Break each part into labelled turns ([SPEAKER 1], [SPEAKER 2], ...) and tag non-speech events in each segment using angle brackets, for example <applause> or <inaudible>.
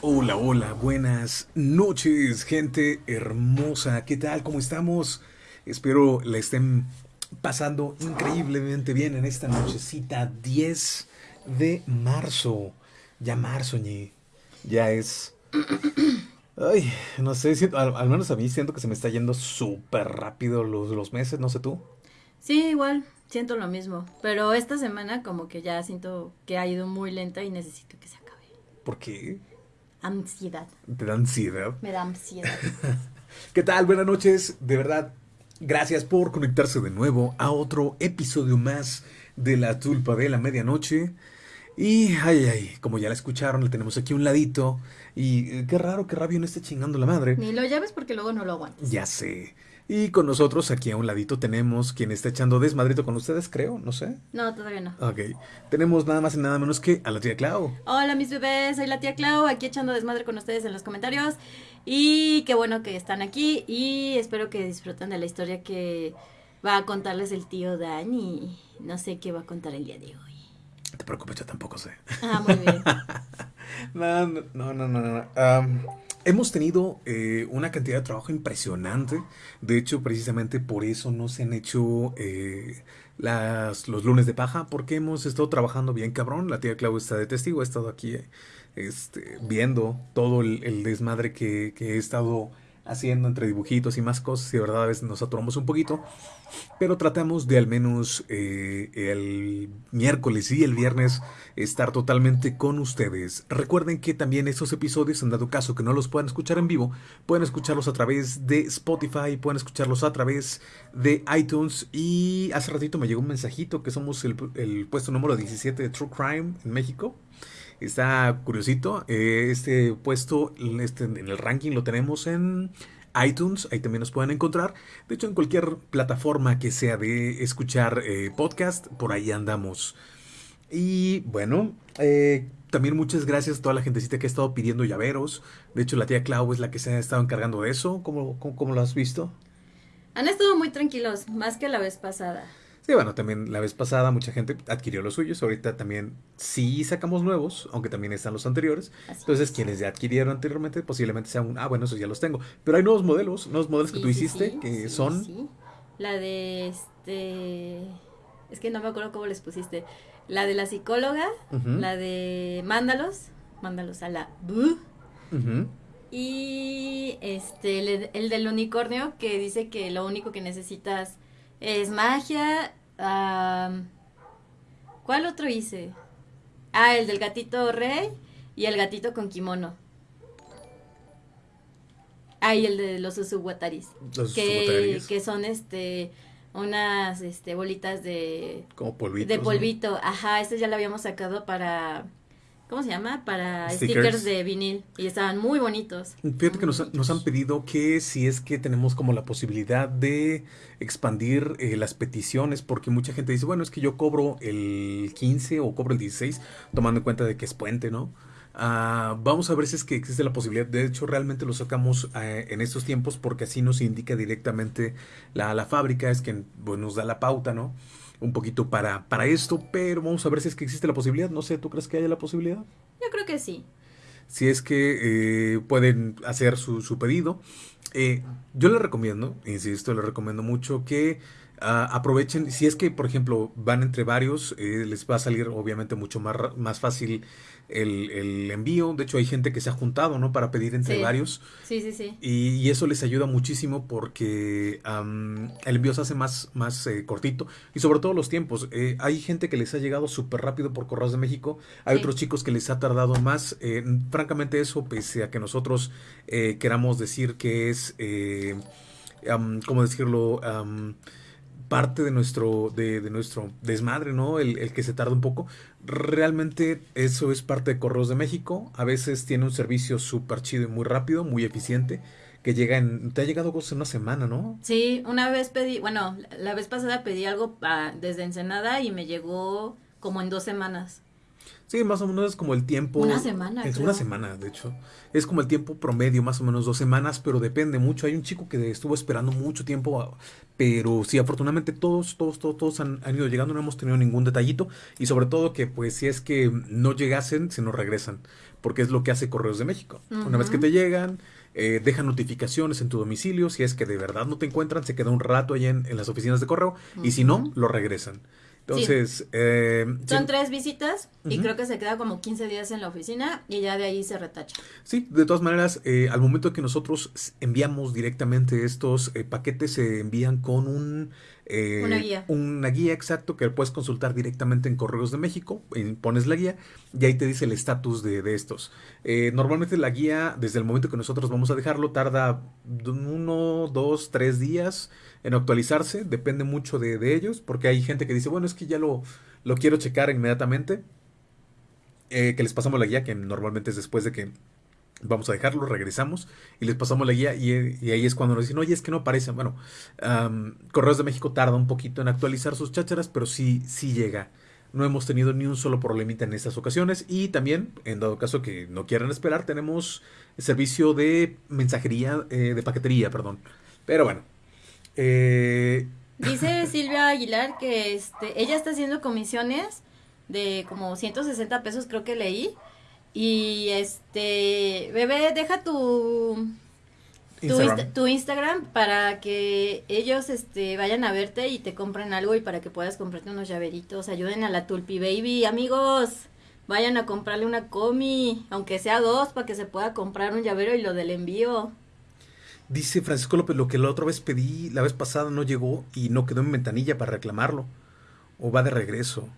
[SPEAKER 1] Hola, hola, buenas noches, gente hermosa. ¿Qué tal? ¿Cómo estamos? Espero la estén pasando increíblemente bien en esta nochecita 10 de marzo. Ya marzo, ñe. Ya es. Ay, no sé, siento- al, al menos a mí siento que se me está yendo súper rápido los, los meses, no sé tú.
[SPEAKER 2] Sí, igual, siento lo mismo. Pero esta semana como que ya siento que ha ido muy lenta y necesito que se acabe.
[SPEAKER 1] ¿Por qué?
[SPEAKER 2] Ansiedad.
[SPEAKER 1] ¿Te da ansiedad?
[SPEAKER 2] Me da ansiedad. <laughs>
[SPEAKER 1] ¿Qué tal? Buenas noches. De verdad, gracias por conectarse de nuevo a otro episodio más de La Tulpa de la Medianoche. Y, ay, ay, como ya la escucharon, le tenemos aquí a un ladito. Y eh, qué raro que Rabio no esté chingando la madre.
[SPEAKER 2] Ni lo llaves porque luego no lo aguantas.
[SPEAKER 1] Ya sé. Y con nosotros aquí a un ladito tenemos quien está echando desmadrito con ustedes, creo, no sé.
[SPEAKER 2] No, todavía no.
[SPEAKER 1] Ok. Tenemos nada más y nada menos que a la tía Clau.
[SPEAKER 2] Hola mis bebés, soy la tía Clau, aquí echando desmadre con ustedes en los comentarios. Y qué bueno que están aquí y espero que disfruten de la historia que va a contarles el tío Dan y no sé qué va a contar el día de hoy.
[SPEAKER 1] No te preocupes, yo tampoco sé.
[SPEAKER 2] Ah, muy bien. <laughs>
[SPEAKER 1] No, no, no, no, no. no. Hemos tenido eh, una cantidad de trabajo impresionante. De hecho, precisamente por eso no se han hecho eh, las, los lunes de paja, porque hemos estado trabajando bien cabrón. La tía Clau está de testigo, ha estado aquí este, viendo todo el, desmadre que he estado haciendo entre dibujitos y más cosas. Y de verdad a veces nos atoramos un poquito. Pero tratamos de al menos eh, el miércoles y el viernes estar totalmente con ustedes. Recuerden que también estos episodios, en dado caso que no los puedan escuchar en vivo, pueden escucharlos a través de Spotify, pueden escucharlos a través de iTunes. Y hace ratito me llegó un mensajito que somos el, el puesto número 17 de True Crime en México. Está curiosito. eh, Este puesto este, en el ranking lo tenemos en iTunes, ahí también nos pueden encontrar. De hecho, en cualquier plataforma que sea de escuchar eh, podcast, por ahí andamos. Y bueno, eh, también muchas gracias a toda la gentecita que ha estado pidiendo llaveros. De hecho, la tía Clau es la que se ha estado encargando de eso. ¿Cómo, cómo, cómo lo has visto?
[SPEAKER 2] Han estado muy tranquilos, más que la vez pasada.
[SPEAKER 1] Sí, bueno, también la vez pasada mucha gente adquirió los suyos. Ahorita también sí sacamos nuevos, aunque también están los anteriores.
[SPEAKER 2] Así
[SPEAKER 1] Entonces,
[SPEAKER 2] es.
[SPEAKER 1] quienes ya adquirieron anteriormente, posiblemente sean un, ah, bueno, esos ya los tengo. Pero hay nuevos modelos, nuevos modelos que tú
[SPEAKER 2] sí,
[SPEAKER 1] hiciste,
[SPEAKER 2] sí,
[SPEAKER 1] que son...
[SPEAKER 2] La de este. Es que no me acuerdo cómo les pusiste. La de la psicóloga, la de mándalos, mándalos a la
[SPEAKER 1] ujú.
[SPEAKER 2] Y este, el, el del unicornio que dice que lo único que necesitas es magia. ¿Cuál otro hice? Ah, el del gatito rey y el gatito con kimono. Ah, y el de los usuwataris.
[SPEAKER 1] Los
[SPEAKER 2] Que, que son este unas este bolitas de,
[SPEAKER 1] como polvitos.
[SPEAKER 2] de
[SPEAKER 1] ¿no?
[SPEAKER 2] polvito. Ajá, este ya lo habíamos sacado para ¿cómo se llama? Para
[SPEAKER 1] Stickers.
[SPEAKER 2] stickers, de vinil y estaban muy bonitos.
[SPEAKER 1] Fíjate que nos, nos han pedido que si es que tenemos como la posibilidad de expandir eh, las peticiones, porque mucha gente dice, bueno, es que yo cobro el 15 o cobro el 16, tomando en cuenta de que es puente, ¿no? Ah, vamos a ver si es que existe la posibilidad. De hecho, realmente lo sacamos eh, en estos tiempos porque así nos indica directamente la, la fábrica, es que bueno, nos da la pauta, ¿no? Un poquito para, para esto, pero vamos a ver si es que existe la posibilidad. No sé, ¿tú crees que haya la posibilidad?
[SPEAKER 2] Yo creo que sí.
[SPEAKER 1] si es que eh, pueden hacer su, su pedido. Eh, yo les recomiendo, insisto, les recomiendo mucho que ah, aprovechen, si es que, por ejemplo, van entre varios, eh, les va a salir obviamente mucho más, más fácil el, el envío. De hecho, hay gente que se ha juntado, ¿no? Para pedir entre
[SPEAKER 2] Sí.
[SPEAKER 1] varios.
[SPEAKER 2] Sí, sí, sí.
[SPEAKER 1] Y, y eso les ayuda muchísimo porque el envío se hace más, más eh, cortito y sobre todo los tiempos. Eh, hay gente que les ha llegado súper rápido por Correos de México, hay
[SPEAKER 2] Sí.
[SPEAKER 1] otros chicos que les ha tardado más. Eh, francamente eso, pese a que nosotros eh, queramos decir que es, eh, am, ¿cómo decirlo? Parte de nuestro, de, de nuestro desmadre, ¿no? El, el que se tarda un poco. Realmente eso es parte de Correos de México. A veces tiene un servicio súper chido y muy rápido, muy eficiente, que llega en... Te ha llegado cosas en una semana, ¿no?
[SPEAKER 2] Sí, una vez pedí, bueno, la vez pasada pedí algo pa- desde Ensenada y me llegó como en dos semanas.
[SPEAKER 1] Sí, más o menos es como el tiempo.
[SPEAKER 2] Una semana.
[SPEAKER 1] Es
[SPEAKER 2] creo.
[SPEAKER 1] una semana, de hecho. Es como el tiempo promedio, más o menos dos semanas, pero depende mucho. Hay un chico que estuvo esperando mucho tiempo, pero sí, afortunadamente todos, todos, todos, todos han, han ido llegando, no hemos tenido ningún detallito. Y sobre todo que, pues, si es que no llegasen, se nos regresan, porque es lo que hace Correos de México. Una vez que te llegan, eh, dejan notificaciones en tu domicilio. Si es que de verdad no te encuentran, se queda un rato allá en, en las oficinas de correo. Y si no, lo regresan. Entonces, eh,
[SPEAKER 2] Son
[SPEAKER 1] sí-
[SPEAKER 2] tres visitas y creo que se queda como 15 días en la oficina y ya de ahí se retacha.
[SPEAKER 1] Sí, de todas maneras, eh, al momento que nosotros enviamos directamente estos eh, paquetes, se envían con un... eh,
[SPEAKER 2] Una guía.
[SPEAKER 1] Una guía exacto que puedes consultar directamente en Correos de México, eh, pones la guía y ahí te dice el estatus de, de estos. Eh, normalmente la guía, desde el momento que nosotros vamos a dejarlo, tarda uno, dos, tres días en actualizarse, depende mucho de, de ellos, porque hay gente que dice, bueno, es que ya lo, lo quiero checar inmediatamente, eh, que les pasamos la guía, que normalmente es después de que vamos a dejarlo, regresamos y les pasamos la guía y, y ahí es cuando nos dicen, oye, es que no aparecen. Bueno, Correos de México tarda un poquito en actualizar sus chácharas, pero sí, sí llega. No hemos tenido ni un solo problemita en estas ocasiones y también, en dado caso que no quieran esperar, tenemos servicio de mensajería, eh, de paquetería, perdón. Pero bueno. Eh,
[SPEAKER 2] Dice <laughs> Silvia Aguilar que este, ella está haciendo comisiones de como 160 pesos, creo que leí. Y este, bebé, deja tu, tu,
[SPEAKER 1] Instagram.
[SPEAKER 2] Insta- tu Instagram para que ellos este, vayan a verte y te compren algo y para que puedas comprarte unos llaveritos. Ayuden a la Tulpi Baby, amigos. Vayan a comprarle una comi, aunque sea dos, para que se pueda comprar un llavero y lo del envío.
[SPEAKER 1] Dice Francisco López, lo que la otra vez pedí, la vez pasada no llegó y no quedó en ventanilla para reclamarlo. O va de regreso.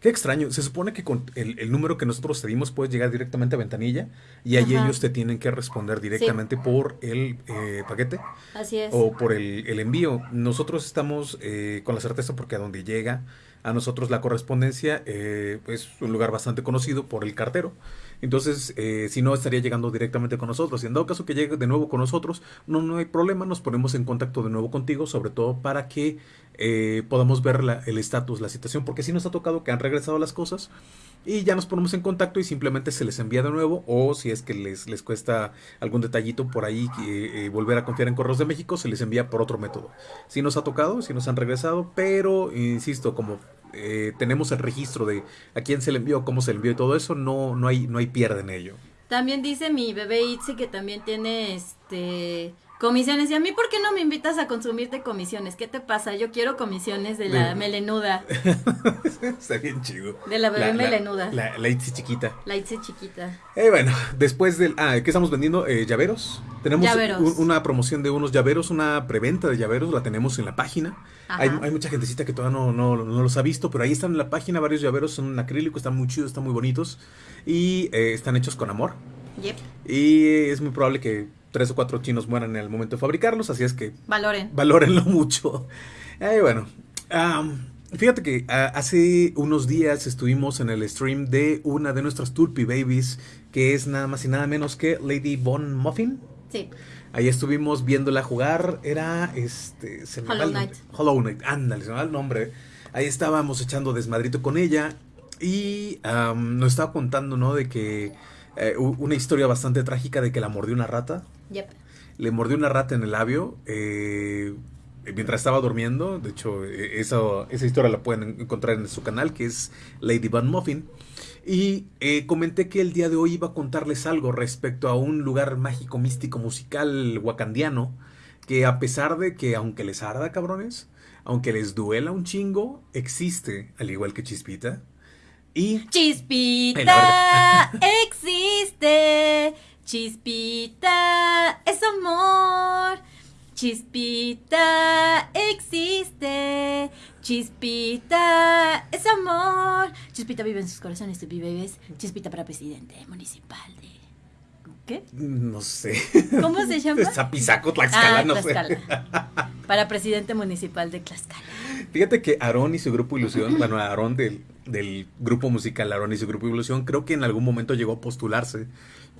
[SPEAKER 1] Qué extraño. Se supone que con el, el número que nosotros te dimos puedes llegar directamente a ventanilla y ahí
[SPEAKER 2] Ajá.
[SPEAKER 1] ellos te tienen que responder directamente por el eh, paquete
[SPEAKER 2] Así es.
[SPEAKER 1] o por el, el envío. Nosotros estamos eh, con la certeza porque a donde llega a nosotros la correspondencia eh, es un lugar bastante conocido por el cartero. Entonces, eh, si no, estaría llegando directamente con nosotros. Y en dado caso que llegue de nuevo con nosotros, no, no hay problema, nos ponemos en contacto de nuevo contigo, sobre todo para que eh, podamos ver el estatus, la situación, porque sí nos ha tocado que han regresado las cosas y ya nos ponemos en contacto y simplemente se les envía de nuevo o si es que les, les cuesta algún detallito por ahí eh, volver a confiar en Correos de México, se les envía por otro método. Sí nos ha tocado, sí nos han regresado, pero insisto, como eh, tenemos el registro de a quién se le envió, cómo se le envió y todo eso, no, no, hay, no hay pierde en ello.
[SPEAKER 2] También dice mi bebé Itzy que también tiene este comisiones. Y a mí, ¿por qué no me invitas a consumirte comisiones? ¿Qué te pasa? Yo quiero comisiones de la melenuda, <laughs>
[SPEAKER 1] Está bien chido.
[SPEAKER 2] de la bebé melenuda. La,
[SPEAKER 1] La, la Itzy chiquita.
[SPEAKER 2] Itzy chiquita.
[SPEAKER 1] Eh, bueno, después del... Ah, ¿qué estamos vendiendo? Eh, llaveros. Tenemos
[SPEAKER 2] Llaveros.
[SPEAKER 1] un- una promoción de unos llaveros, una preventa de llaveros, la tenemos en la página. Hay, hay mucha gentecita que todavía no, no, no los ha visto, pero ahí están en la página varios llaveros, son en acrílico, están muy chidos, están muy bonitos y eh, están hechos con amor.
[SPEAKER 2] Yep.
[SPEAKER 1] Y es muy probable que tres o cuatro chinos mueran en el momento de fabricarlos, así es que
[SPEAKER 2] Valoren.
[SPEAKER 1] valórenlo mucho. Eh, bueno, fíjate que ah, hace unos días estuvimos en el stream de una de nuestras Tulpi Babies, que es nada más y nada menos que Lady Von Muffin.
[SPEAKER 2] Sí.
[SPEAKER 1] Ahí estuvimos viéndola jugar, era este... Se me
[SPEAKER 2] Hollow. Knight.
[SPEAKER 1] Hollow Knight, ándale, se me va el nombre. Ahí estábamos echando desmadrito con ella y nos estaba contando, ¿no? De que eh, una historia bastante trágica de que la mordió una rata
[SPEAKER 2] Yep.
[SPEAKER 1] le mordió una rata en el labio eh, mientras estaba durmiendo. De hecho, eh, eso- esa historia la pueden encontrar en su canal, que es Lady Van Muffin. Y eh, comenté que el día de hoy iba a contarles algo respecto a un lugar mágico, místico, musical, wakandiano, que a pesar de que, aunque les arda, cabrones, aunque les duela un chingo, existe, al igual que Chispita. Y
[SPEAKER 2] Chispita <laughs> existe. Chispita es amor. Chispita existe. Chispita es amor. Chispita vive en sus corazones, Tupi Bebés. Chispita para presidente municipal de. ¿Qué?
[SPEAKER 1] no sé.
[SPEAKER 2] ¿Cómo se llama? <laughs>
[SPEAKER 1] Zapizaco, Tlaxcala,
[SPEAKER 2] Ah,
[SPEAKER 1] no sé. <laughs>
[SPEAKER 2] Para presidente municipal de Tlaxcala.
[SPEAKER 1] Fíjate que Aarón y su grupo Ilusión, <laughs> bueno, Aarón del, del grupo musical Aarón y su grupo Ilusión, creo que en algún momento llegó a postularse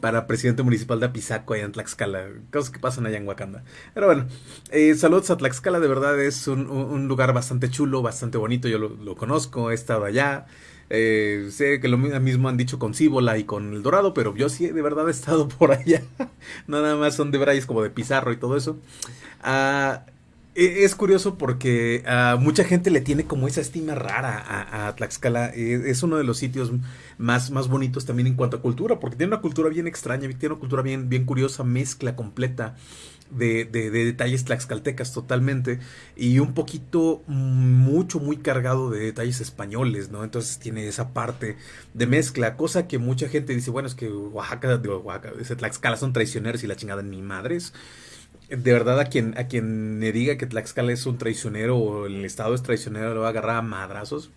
[SPEAKER 1] para presidente municipal de Apizaco allá en Tlaxcala, cosas que pasan allá en Wakanda. Pero bueno, eh, saludos a Tlaxcala, de verdad es un, lugar bastante chulo, bastante bonito, yo lo, conozco, he estado allá. Eh, sé que lo mismo han dicho con Cíbola y con El Dorado, pero yo sí de verdad he estado <laughs> por allá. Nada más son de Bryce como de Pizarro y todo eso. Ah, es curioso porque mucha gente le tiene como esa estima rara a, Tlaxcala. E, es uno de los sitios más, más bonitos también en cuanto a cultura, porque tiene una cultura bien extraña, tiene una cultura bien, bien curiosa, mezcla completa de, de, detalles tlaxcaltecas totalmente y un poquito mucho muy cargado de detalles españoles, ¿no? Entonces tiene esa parte de mezcla, cosa que mucha gente dice, bueno, es que Oaxaca, digo, Oaxaca, Tlaxcala son traicioneros y la chingada en mi madres. De verdad, a quien, a quien me diga que Tlaxcala es un traicionero o el Estado es traicionero, lo va a agarrar a madrazos.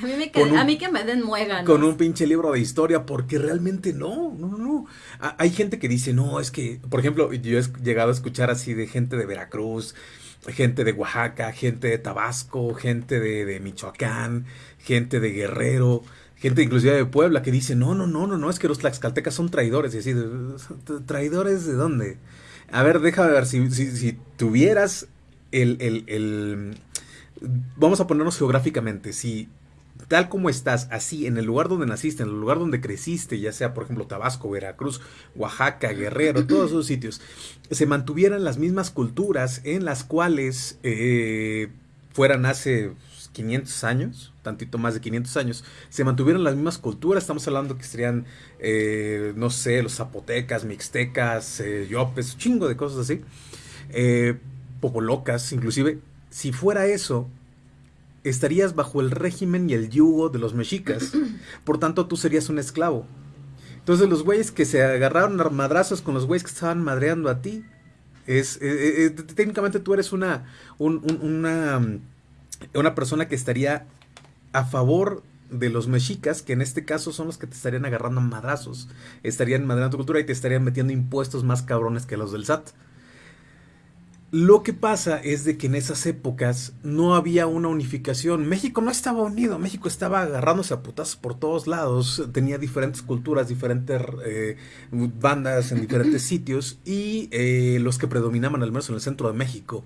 [SPEAKER 2] A mí, me a mí que me den muegan.
[SPEAKER 1] Con un pinche libro de historia, porque realmente no, no, no. Hay gente que dice, no, es que, por ejemplo, yo he llegado a escuchar así de gente de Veracruz, gente de Oaxaca, gente de Tabasco, gente de, de Michoacán, gente de Guerrero, gente inclusive de Puebla, que dice, no, no, no, no, no, es que los tlaxcaltecas son traidores. Y así, ¿traidores de dónde? A ver, déjame ver, si, si, tuvieras el, el, el... Vamos a ponernos geográficamente, si tal como estás, así, en el lugar donde naciste, en el lugar donde creciste, ya sea, por ejemplo, Tabasco, Veracruz, Oaxaca, Guerrero, todos esos sitios, se mantuvieran las mismas culturas en las cuales eh, fueran hace 500 años, tantito más de 500 años, se mantuvieran las mismas culturas, estamos hablando que serían, eh, no sé, los zapotecas, mixtecas, eh, yopes, chingo de cosas así, eh, popolocas, inclusive, si fuera eso, estarías bajo el régimen y el yugo de los mexicas. <clears throat> Por tanto, tú serías un esclavo. Entonces, los güeyes que se agarraron a madrazos con los güeyes que estaban madreando a ti, es, eh, eh, técnicamente tú eres una, una, una persona que estaría a favor de los mexicas, que en este caso son los que te estarían agarrando a madrazos, estarían madrando tu cultura y te estarían metiendo impuestos más cabrones que los del SAT. Lo que pasa es de que en esas épocas no había una unificación. México no estaba unido, México estaba agarrándose a putas por todos lados, tenía diferentes culturas, diferentes eh, bandas en diferentes <clears throat> sitios y eh, los que predominaban al menos en el centro de México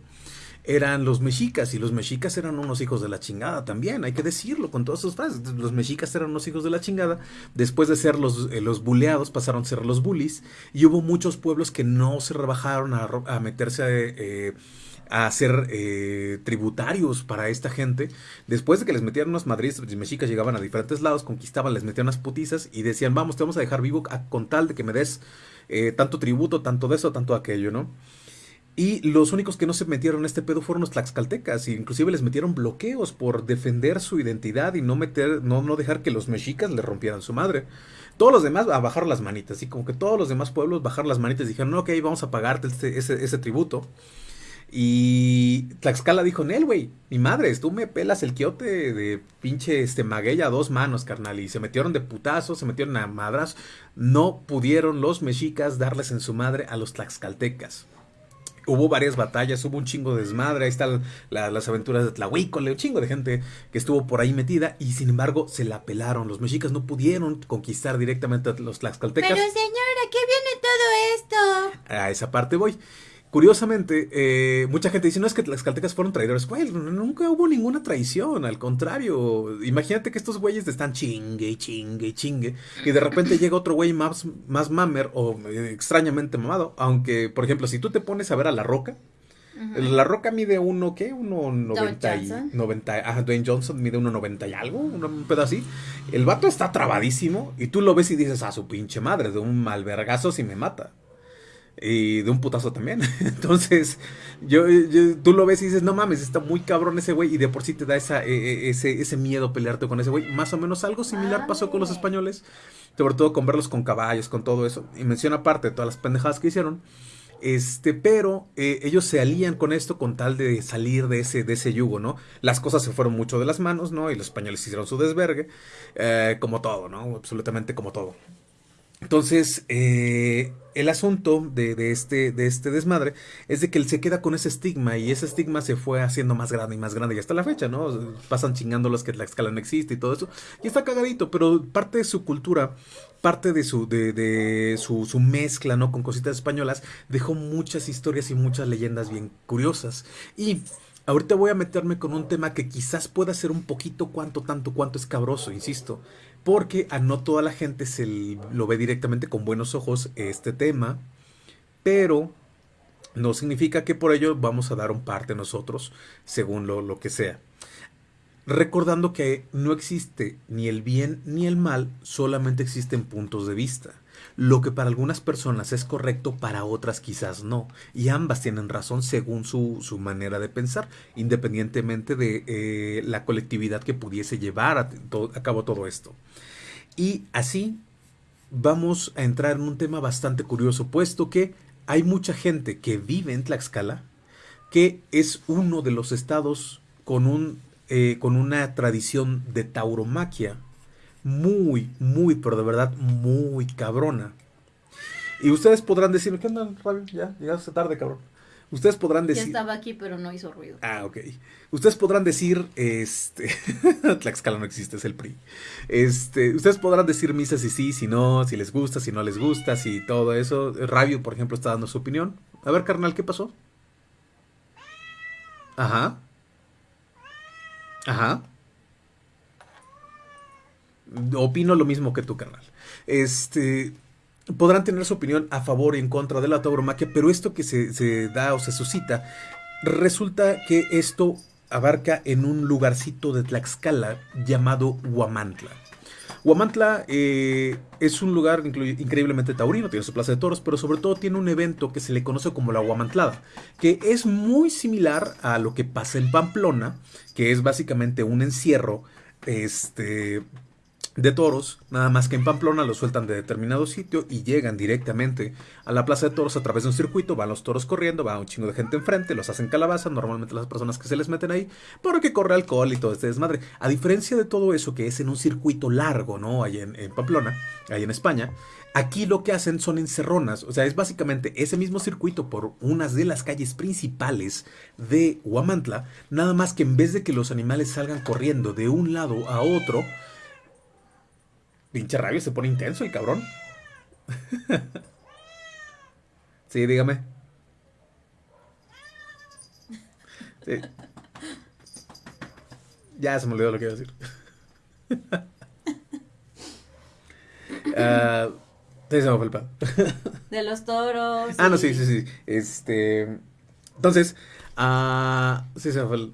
[SPEAKER 1] eran los mexicas y los mexicas eran unos hijos de la chingada también, hay que decirlo con todas sus frases. Los mexicas eran unos hijos de la chingada, después de ser los, eh, los buleados pasaron a ser los bullies y hubo muchos pueblos que no se rebajaron a, meterse a... Eh, a ser eh, tributarios para esta gente. Después de que les metieran unas madrides, los mexicas llegaban a diferentes lados, conquistaban, les metían unas putizas y decían, vamos, te vamos a dejar vivo con tal de que me des tanto tributo, tanto de eso, tanto aquello, ¿no? Y los únicos que no se metieron en este pedo fueron los tlaxcaltecas, e inclusive les metieron bloqueos por defender su identidad y no meter, no, no dejar que los mexicas le rompieran su madre. Todos los demás a bajar las manitas, y como que todos los demás pueblos bajaron las manitas y dijeron, ok, vamos a pagarte este, ese, tributo. Y Tlaxcala dijo, Nel, güey, mi madre, tú me pelas el quiote de pinche este a dos manos, carnal. Y se metieron de putazos, se metieron a madras. No pudieron los mexicas darles en su madre a los tlaxcaltecas hubo varias batallas, hubo un chingo de desmadre, ahí están las aventuras de Tlahuícole, un chingo de gente que estuvo por ahí metida y sin embargo se la pelaron. Los mexicas no pudieron conquistar directamente a los tlaxcaltecas.
[SPEAKER 2] Pero señora, ¿qué viene todo esto?
[SPEAKER 1] A esa parte voy. Curiosamente, eh, mucha gente dice, no es que las caltecas fueron traidores. Güey, nunca hubo ninguna traición, al contrario. Imagínate que estos güeyes están chingue, chingue, chingue. Y de repente llega otro güey más, más mamer o eh, extrañamente mamado. Aunque, por ejemplo, si tú te pones a ver a La Roca, La Roca mide uno, ¿qué? Uno noventa y... Noventa, ah, Dwayne Johnson mide uno noventa y algo, un pedo así. El vato está trabadísimo y tú lo ves y dices, a su pinche madre, de un malvergazo si me mata y de un putazo también. <laughs> Entonces, yo, tú lo ves y dices, no mames, está muy cabrón ese güey y de por sí te da esa, e, e, ese, ese miedo pelearte con ese güey. Más o menos algo similar pasó con los españoles, sobre todo con verlos con caballos, con todo eso. Y menciona aparte todas las pendejadas que hicieron. Este, pero eh, ellos se alían con esto con tal de salir de ese, de ese yugo, ¿no? Las cosas se fueron mucho de las manos, ¿no? Y los españoles hicieron su desvergue, eh, como todo, ¿no? Absolutamente como todo. Entonces, eh, el asunto de, este, de este desmadre es de que él se queda con ese estigma y ese estigma se fue haciendo más grande y más grande y hasta la fecha, ¿no? Pasan chingando los que la escala no existe y todo eso. Y está cagadito, pero parte de su cultura, parte de su, de, de su, su mezcla, ¿no? Con cositas españolas, dejó muchas historias y muchas leyendas bien curiosas. Y ahorita voy a meterme con un tema que quizás pueda ser un poquito cuanto, tanto, cuanto escabroso, insisto. Porque a no toda la gente se lo ve directamente con buenos ojos este tema. Pero no significa que por ello vamos a dar un parte nosotros, según lo, lo que sea. Recordando que no existe ni el bien ni el mal, solamente existen puntos de vista. Lo que para algunas personas es correcto, para otras quizás no. Y ambas tienen razón según su, su manera de pensar, independientemente de eh, la colectividad que pudiese llevar a, cabo todo esto. Y así vamos a entrar en un tema bastante curioso, puesto que hay mucha gente que vive en Tlaxcala, que es uno de los estados con, un, eh, con una tradición de tauromaquia muy, muy, pero de verdad muy cabrona. Y ustedes podrán decir, ¿qué onda, Rabio? Ya, llegaste tarde, cabrón. Ustedes podrán decir.
[SPEAKER 2] Ya estaba aquí, pero no hizo ruido.
[SPEAKER 1] Ah, ok. Ustedes podrán decir, este. <laughs> Tlaxcala no existe, es el PRI. Este. Ustedes podrán decir misas si sí, si no, si les gusta, si no les gusta, si todo eso. Rabio, por ejemplo, está dando su opinión. A ver, carnal, ¿qué pasó? Ajá. Ajá. Opino lo mismo que tú, carnal. Este podrán tener su opinión a favor y en contra de la tauromaquia, pero esto que se, da o se suscita, resulta que esto abarca en un lugarcito de Tlaxcala llamado Huamantla. Huamantla eh, es un lugar increíblemente taurino, tiene su plaza de toros, pero sobre todo tiene un evento que se le conoce como la Huamantlada, que es muy similar a lo que pasa en Pamplona, que es básicamente un encierro este, de toros, nada más que en Pamplona los sueltan de determinado sitio y llegan directamente a la plaza de toros a través de un circuito, van los toros corriendo, va un chingo de gente enfrente, los hacen calabaza, normalmente las personas que se les meten ahí, porque corre alcohol y todo este desmadre. A diferencia de todo eso que es en un circuito largo, ¿no? Ahí en, Pamplona, ahí en España, aquí lo que hacen son encerronas, o sea, es básicamente ese mismo circuito por unas de las calles principales de Huamantla, nada más que en vez de que los animales salgan corriendo de un lado a otro, Pinche rabio, se pone intenso el cabrón. <laughs> sí, dígame. Sí. Ya se me olvidó lo que iba a decir. uh, <laughs> sí, se me fue el pan.
[SPEAKER 2] De los toros.
[SPEAKER 1] Ah, no, sí, sí, sí. Este. Entonces, uh, sí, se me fue el.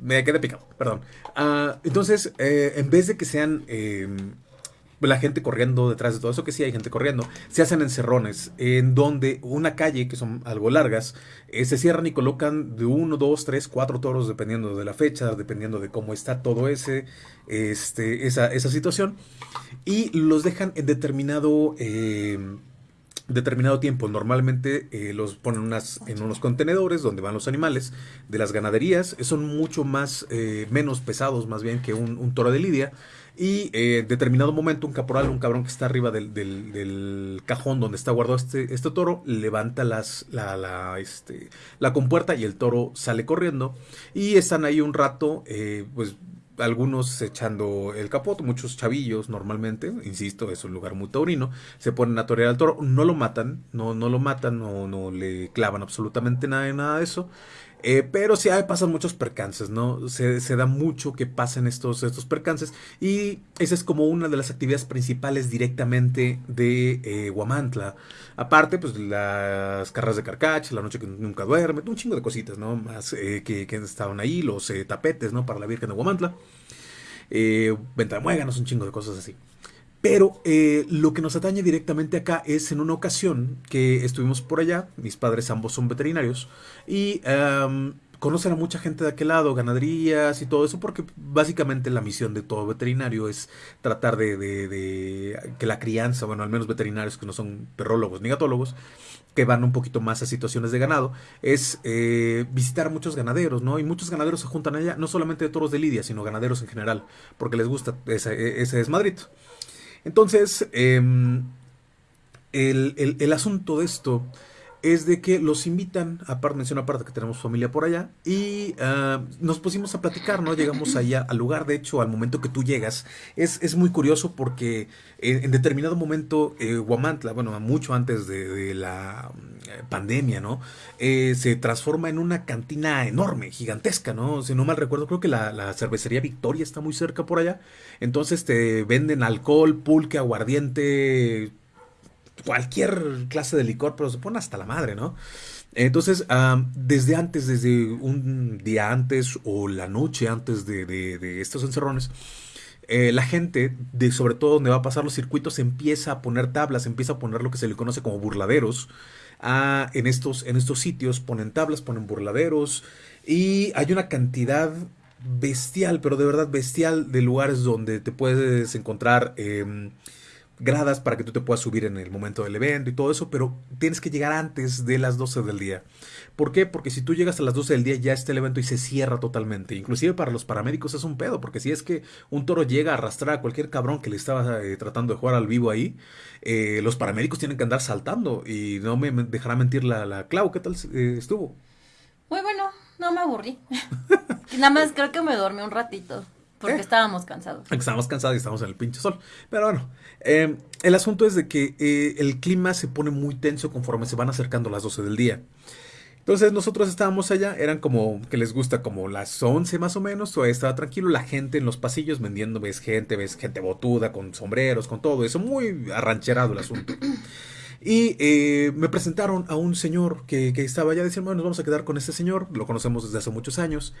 [SPEAKER 1] Me quedé picado, perdón. Uh, entonces, eh, en vez de que sean eh, la gente corriendo detrás de todo eso, que sí hay gente corriendo, se hacen encerrones en donde una calle, que son algo largas, eh, se cierran y colocan de uno, dos, tres, cuatro toros, dependiendo de la fecha, dependiendo de cómo está todo ese, este, esa, esa situación, y los dejan en determinado... Eh, determinado tiempo. Normalmente eh, los ponen unas, en unos contenedores donde van los animales de las ganaderías. Son mucho más, menos pesados más bien que un, un toro de lidia. Y eh, en determinado momento un caporal, un cabrón que está arriba del, cajón donde está guardado este, este toro, levanta las, la, la, este, la compuerta y el toro sale corriendo. Y están ahí un rato, eh, pues algunos echando el capote, muchos chavillos normalmente, insisto, es un lugar muy taurino, se ponen a torear al toro, no lo matan, no, no lo matan, no, no le clavan absolutamente nada de nada de eso. Eh, pero sí hay, pasan muchos percances, ¿no? Se, da mucho que pasen estos, estos percances y esa es como una de las actividades principales directamente de eh, Huamantla. Aparte, pues las carreras de carcacha, la noche que nunca duerme, un chingo de cositas, ¿no? Más eh, que, que, estaban ahí, los tapetes, ¿no? Para la Virgen de Huamantla. venta de muéganos, un chingo de cosas así. Pero eh, lo que nos atañe directamente acá es en una ocasión que estuvimos por allá, mis padres ambos son veterinarios, y conocen a mucha gente de aquel lado, ganaderías y todo eso, porque básicamente la misión de todo veterinario es tratar de, que la crianza, bueno, al menos veterinarios que no son perrólogos ni gatólogos, que van un poquito más a situaciones de ganado, es eh, visitar a muchos ganaderos, ¿no? Y muchos ganaderos se juntan allá, no solamente de toros de lidia, sino ganaderos en general, porque les gusta ese, ese desmadrito. Entonces, em, el, asunto de esto es de que los invitan, aparte menciona aparte que tenemos familia por allá, y ah, nos pusimos a platicar, ¿no? Llegamos allá al lugar, de hecho, al momento que tú llegas, es, es muy curioso porque en, determinado momento, eh, Huamantla, bueno, mucho antes de, la mm, pandemia, ¿no? Eh, se transforma en una cantina enorme, gigantesca, ¿no? Si no mal recuerdo, creo que la, la cervecería Victoria está muy cerca por allá, entonces te venden alcohol, pulque, aguardiente, cualquier clase de licor, pero se pone hasta la madre, ¿no? Entonces, desde antes, desde un día antes o la noche antes de, estos encerrones, eh, la gente, de sobre todo donde va a pasar los circuitos, empieza a poner tablas, empieza a poner lo que se le conoce como burladeros. Ah, en, estos, en estos sitios ponen tablas, ponen burladeros y hay una cantidad bestial, pero de verdad bestial de lugares donde te puedes encontrar em, gradas para que tú te puedas subir en el momento del evento y todo eso, pero tienes que llegar antes de las 12 del día. ¿Por qué? Porque si tú llegas a las 12 del día ya está el evento y se cierra totalmente. Inclusive para los paramédicos es un pedo, porque si es que un toro llega a arrastrar a cualquier cabrón que le estaba eh, tratando de jugar al vivo ahí, eh, los paramédicos tienen que andar saltando y no me dejará mentir la, la Clau, ¿qué tal eh, estuvo?
[SPEAKER 2] Muy bueno, no me aburrí. <laughs> Nada más creo que me dormí un ratito. Porque eh. estábamos cansados.
[SPEAKER 1] Estábamos cansados y estábamos en el pinche sol. Pero bueno, eh, el asunto es de que eh, el clima se pone muy tenso conforme se van acercando las 12 del día. Entonces nosotros estábamos allá, eran como que les gusta como las 11 más o menos, todavía estaba tranquilo, la gente en los pasillos vendiendo, ves gente, ves gente botuda, con sombreros, con todo eso, muy arrancherado el asunto. Y me presentaron a un señor que, que estaba allá, decían, bueno, nos vamos a quedar con este señor, lo conocemos desde hace muchos años.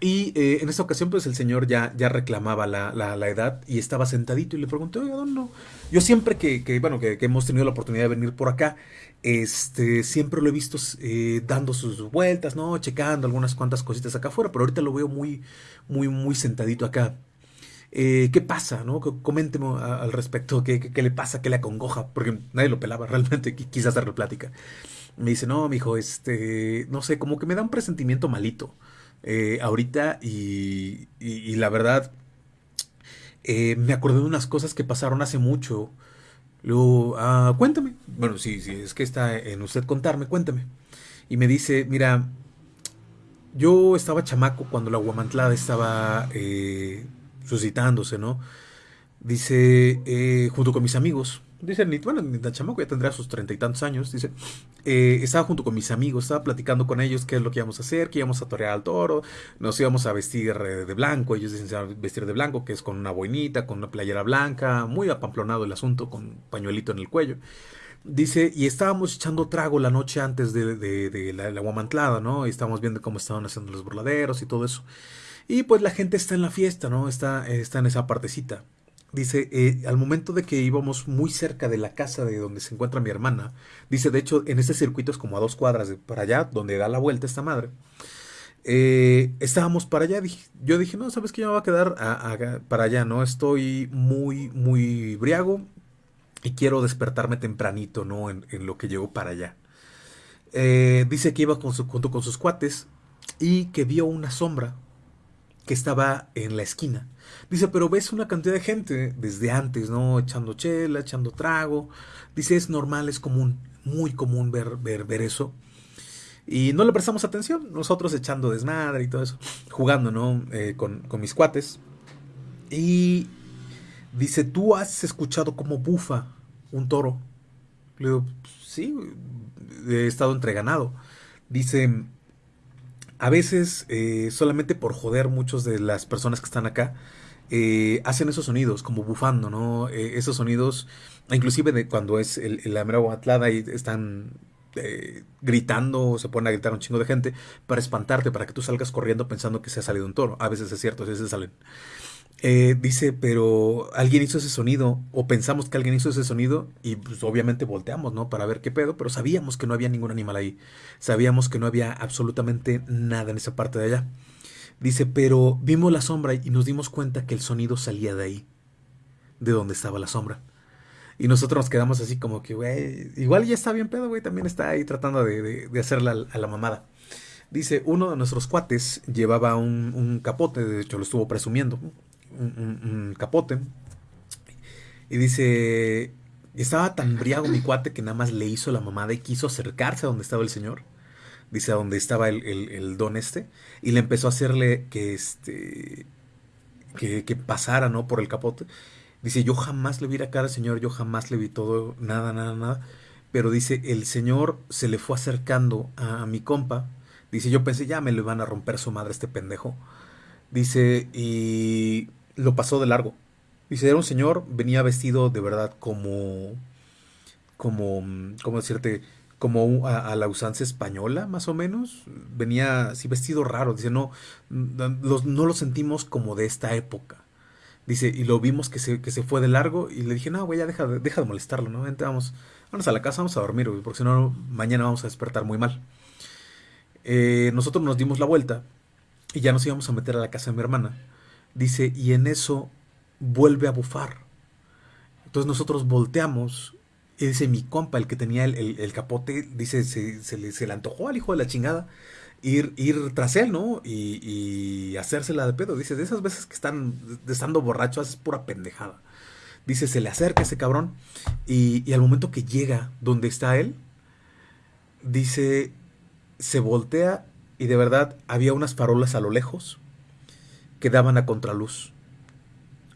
[SPEAKER 1] Y eh, en esta ocasión, pues el señor ya, ya reclamaba la, la, edad y estaba sentadito y le pregunté, oiga, ¿dónde no? Yo siempre que, que bueno, que, hemos tenido la oportunidad de venir por acá, este, siempre lo he visto eh, dando sus vueltas, ¿no? Checando algunas cuantas cositas acá afuera, pero ahorita lo veo muy, muy, muy sentadito acá. Eh, ¿Qué pasa, no? Coménteme al respecto, ¿qué, ¿qué, le pasa, qué le acongoja? Porque nadie lo pelaba <laughs> realmente, quise hacerle plática. Me dice, no, mi hijo, este, no sé, como que me da un presentimiento malito. Eh, ahorita y, y, la verdad eh, me acordé de unas cosas que pasaron hace mucho. Luego, ah, cuéntame. Bueno, sí, sí, es que está en usted contarme, cuéntame. Y me dice, mira, yo estaba chamaco cuando la guamantlada estaba eh, suscitándose, ¿no? Dice, junto con mis amigos. Dice, bueno, la chamaco ya tendrá sus treinta y tantos años. Dice, eh, estaba junto con mis amigos, estaba platicando con ellos qué es lo que íbamos a hacer, que íbamos a torear al toro, nos íbamos a vestir eh, de blanco, ellos dicen se vestir de blanco, que es con una boinita, con una playera blanca, muy apampronado el asunto, con pañuelito en el cuello. Dice, y estábamos echando trago la noche antes de, la, la, guamantlada, ¿no? Y estábamos viendo cómo estaban haciendo los burladeros y todo eso. Y pues la gente está en la fiesta, ¿no? Está, está en esa partecita. Dice, eh, al momento de que íbamos muy cerca de la casa de donde se encuentra mi hermana, dice, de hecho, en este circuito es como a dos cuadras de para allá, donde da la vuelta esta madre. Eh, estábamos para allá, yo dije, no, sabes que yo me voy a quedar para allá, ¿no? Estoy muy, muy briago y quiero despertarme tempranito, ¿no? En, lo que llego para allá. Eh, dice que iba con junto con sus cuates y que vio una sombra que estaba en la esquina. Dice, pero ves una cantidad de gente desde antes, ¿no? Echando chela, echando trago. Dice, es normal, es común, muy común ver, ver, ver eso. Y no le prestamos atención, nosotros echando desmadre y todo eso, jugando, ¿no? Eh, con, con mis cuates. Y dice, ¿tú has escuchado cómo bufa un toro? Le digo, sí, he estado entre ganado. Dice, a veces, eh, solamente por joder muchos de las personas que están acá, eh, hacen esos sonidos, como bufando, ¿no? Eh, esos sonidos, inclusive de cuando es el, la mera atlada y están gritando, se ponen a gritar un chingo de gente para espantarte, para que tú salgas corriendo pensando que se ha salido un toro. A veces es cierto, a veces salen. Eh, dice, pero alguien hizo ese sonido, o pensamos que alguien hizo ese sonido, y pues obviamente volteamos, ¿no? Para ver qué pedo, pero sabíamos que no había ningún animal ahí. Sabíamos que no había absolutamente nada en esa parte de allá. Dice, pero vimos la sombra y nos dimos cuenta que el sonido salía de ahí, de donde estaba la sombra. Y nosotros nos quedamos así como que, güey, igual ya está bien pedo, güey, también está ahí tratando de, de, hacerla a la mamada. Dice, uno de nuestros cuates llevaba un, un capote, de hecho lo estuvo presumiendo, un, capote y dice estaba tan briago mi cuate que nada más le hizo la mamada y quiso acercarse a donde estaba el señor. Dice a donde estaba el, el, don este. Y le empezó a hacerle que este. Que, que, pasara, ¿no? Por el capote. Dice, yo jamás le vi la cara al señor, yo jamás le vi todo, nada, nada, nada. Pero dice, el señor se le fue acercando a, mi compa. Dice, yo pensé, ya me le van a romper su madre este pendejo. Dice, y lo pasó de largo. Dice, era un señor, venía vestido de verdad como, como, ¿cómo decirte? Como a, la usanza española, más o menos. Venía así vestido raro. Dice, no, no lo sentimos como de esta época. Dice, y lo vimos que se, que se fue de largo y le dije, no, güey, ya deja, deja de molestarlo, ¿no? Vamos, vamos a la casa, vamos a dormir, güey, porque si no, mañana vamos a despertar muy mal. Eh, nosotros nos dimos la vuelta y ya nos íbamos a meter a la casa de mi hermana. Dice, y en eso vuelve a bufar. Entonces nosotros volteamos y dice mi compa, el que tenía el, capote, dice, se, se, le, antojó al hijo de la chingada ir, ir tras él, ¿no? Y, y hacérsela de pedo. Dice, de esas veces que están estando borrachos es pura pendejada. Dice, se le acerca ese cabrón y, y al momento que llega donde está él, dice, se voltea y de verdad había unas farolas a lo lejos que daban a contraluz.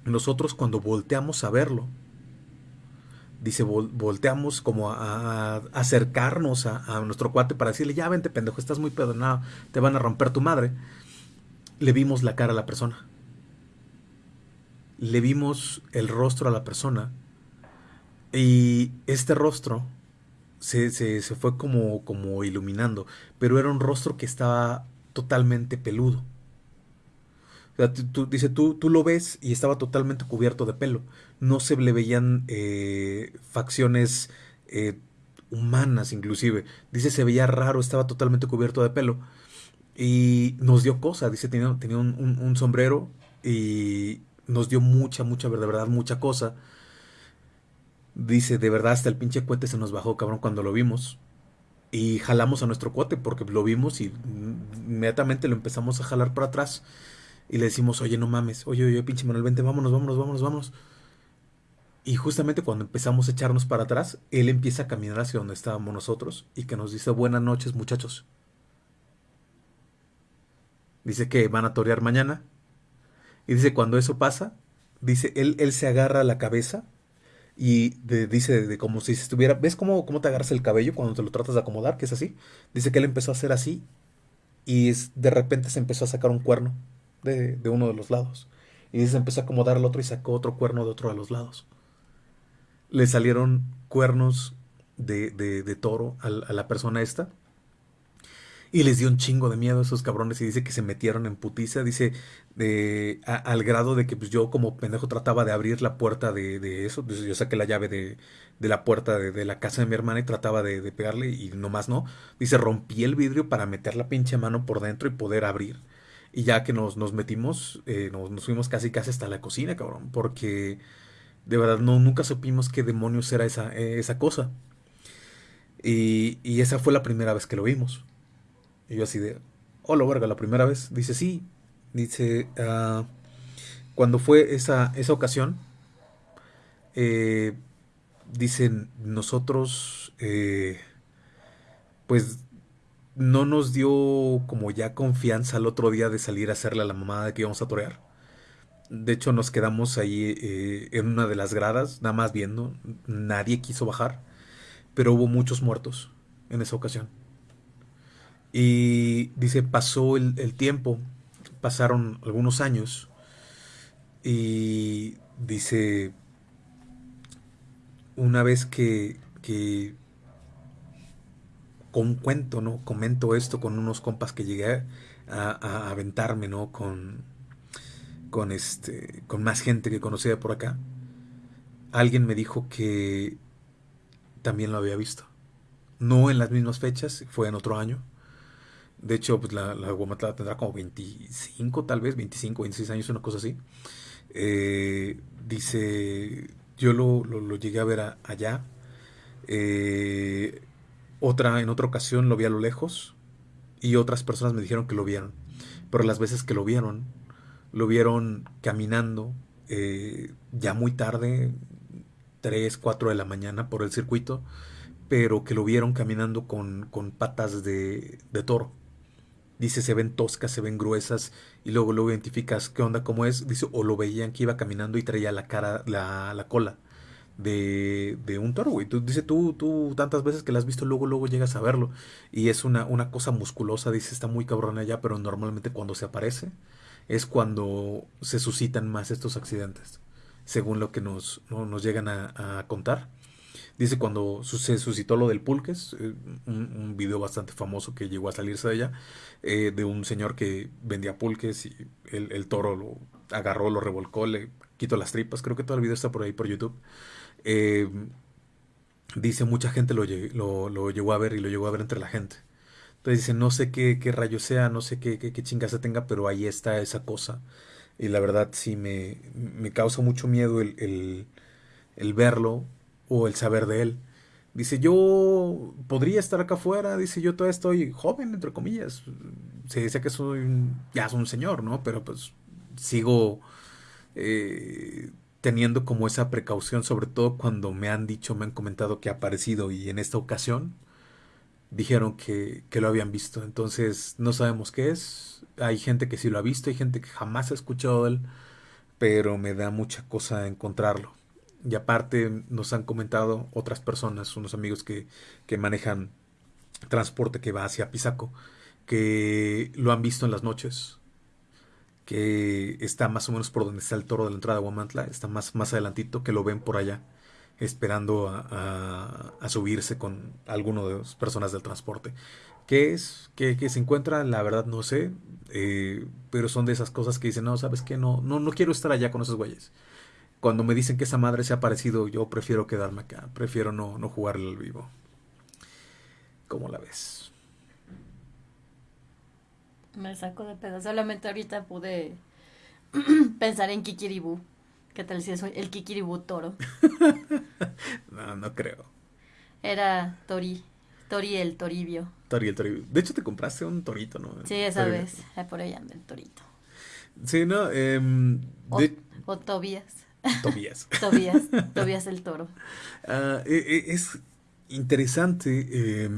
[SPEAKER 1] Nosotros cuando volteamos a verlo, dice, volteamos como a, acercarnos a, nuestro cuate para decirle, ya vente pendejo, estás muy pedo, te van a romper tu madre. Le vimos la cara a la persona. Le vimos el rostro a la persona. Y este rostro se, se, se fue como, como iluminando, pero era un rostro que estaba totalmente peludo dice, tú, tú lo ves y estaba totalmente cubierto de pelo. No se le veían eh, facciones eh, humanas inclusive. Dice, se veía raro, estaba totalmente cubierto de pelo. Y nos dio cosa, dice, tenía, tenía un, sombrero y nos dio mucha, mucha, de verdad, mucha cosa. Dice, de verdad, hasta el pinche cuete se nos bajó, cabrón, cuando lo vimos. Y jalamos a nuestro cuate porque lo vimos y inmediatamente lo empezamos a jalar para atrás y le decimos, oye, no mames, oye, oye, pinche Manuel, vente, vámonos, vámonos, vámonos, vámonos. Y justamente cuando empezamos a echarnos para atrás, él empieza a caminar hacia donde estábamos nosotros y que nos dice, buenas noches, muchachos. Dice que van a torear mañana. Y dice, cuando eso pasa, dice, él, él se agarra a la cabeza y dice de, como si estuviera, ¿ves cómo, cómo te agarras el cabello cuando te lo tratas de acomodar? Que es así. Dice que él empezó a hacer así y de repente se empezó a sacar un cuerno de, uno de los lados. Y se empezó a acomodar al otro y sacó otro cuerno de otro de los lados. Le salieron cuernos de, de, toro a, la persona esta. Y les dio un chingo de miedo a esos cabrones y dice que se metieron en putiza, dice, de, al grado de que pues, yo como pendejo trataba de abrir la puerta de, de eso, pues, yo saqué la llave de, de la puerta de, la casa de mi hermana y trataba de, pegarle y nomás no. Dice, rompí el vidrio para meter la pinche mano por dentro y poder abrir. Y ya que nos, nos metimos, eh, nos, fuimos casi casi hasta la cocina, cabrón. Porque de verdad no, nunca supimos qué demonios era esa, eh, esa cosa. Y, y, esa fue la primera vez que lo vimos. Y yo así de, hola verga, la primera vez. Dice, sí. Dice, uh, cuando fue esa, esa ocasión, eh, dicen, nosotros, pues no nos dio como ya confianza el otro día de salir a hacerle a la mamada de que íbamos a torear. De hecho, nos quedamos ahí eh, en una de las gradas, nada más viendo. Nadie quiso bajar, pero hubo muchos muertos en esa ocasión. Y dice, pasó el, el tiempo, pasaron algunos años, y dice, una vez que, que con cuento, ¿no? Comento esto con unos compas que llegué a, aventarme, ¿no? Con, con, este, con más gente que conocía por acá. Alguien me dijo que también lo había visto. No en las mismas fechas, fue en otro año. De hecho, pues la, la tendrá como 25, tal vez, 25, 26 años, una cosa así. Eh, dice, yo lo, llegué a ver allá. Eh, otra, en otra ocasión lo vi a lo lejos y otras personas me dijeron que lo vieron. Pero las veces que lo vieron, lo vieron caminando eh, ya muy tarde, 3, 4 de la mañana por el circuito, pero que lo vieron caminando con, con patas de, de toro. Dice, se ven toscas, se ven gruesas, y luego lo identificas qué onda, cómo es. Dice, o lo veían que iba caminando y traía la cara, la, la cola de, de un toro, güey. Tú, dice, tú, tú tantas veces que la has visto, luego, luego llegas a verlo. Y es una, una cosa musculosa, dice, está muy cabrona ya, pero normalmente cuando se aparece es cuando se suscitan más estos accidentes, según lo que nos, nos llegan a, contar. Dice cuando se suscitó lo del pulques, eh, un, un, video bastante famoso que llegó a salirse de allá, eh, de un señor que vendía pulques y el, el, toro lo agarró, lo revolcó, le quitó las tripas, creo que todo el video está por ahí por YouTube. Eh, dice mucha gente lo, lo, llegó a ver y lo llegó a ver entre la gente. Entonces dice, no sé qué, qué rayo sea, no sé qué, qué, qué chinga se tenga, pero ahí está esa cosa. Y la verdad sí me, me causa mucho miedo el, el, verlo o el saber de él. Dice, yo podría estar acá afuera, dice, yo todavía estoy joven, entre comillas. Se dice que soy un, ya soy un señor, ¿no? Pero pues sigo eh, teniendo como esa precaución, sobre todo cuando me han dicho, me han comentado que ha aparecido y en esta ocasión dijeron que, que lo habían visto. Entonces no sabemos qué es. Hay gente que sí lo ha visto, hay gente que jamás ha escuchado él, pero me da mucha cosa encontrarlo. Y aparte nos han comentado otras personas, unos amigos que, que manejan transporte que va hacia Pisaco, que lo han visto en las noches, que está más o menos por donde está el toro de la entrada de Huamantla, está más, más adelantito, que lo ven por allá, esperando a, a, subirse con alguno de las personas del transporte. ¿Qué es? ¿Qué, qué se encuentra? La verdad no sé, eh, pero son de esas cosas que dicen, no, ¿sabes qué? No, no, no quiero estar allá con esos güeyes cuando me dicen que esa madre se ha parecido, yo prefiero quedarme acá, prefiero no, no jugarle al vivo. ¿Cómo la ves?
[SPEAKER 2] Me saco de pedo. Solamente ahorita pude <clears throat> pensar en Kikiribú. ¿Qué tal si es el Kikiribú toro? <laughs>
[SPEAKER 1] no, no creo.
[SPEAKER 2] Era Tori. Tori el Toribio.
[SPEAKER 1] Tori el Toribio. De hecho, te compraste un torito, ¿no?
[SPEAKER 2] Sí, esa Toribio. vez. Por ahí anda el torito.
[SPEAKER 1] Sí, no. Eh,
[SPEAKER 2] de... o, o Tobías. <laughs>
[SPEAKER 1] Tobías. <laughs>
[SPEAKER 2] Tobías, Tobías el toro.
[SPEAKER 1] Uh, es interesante eh,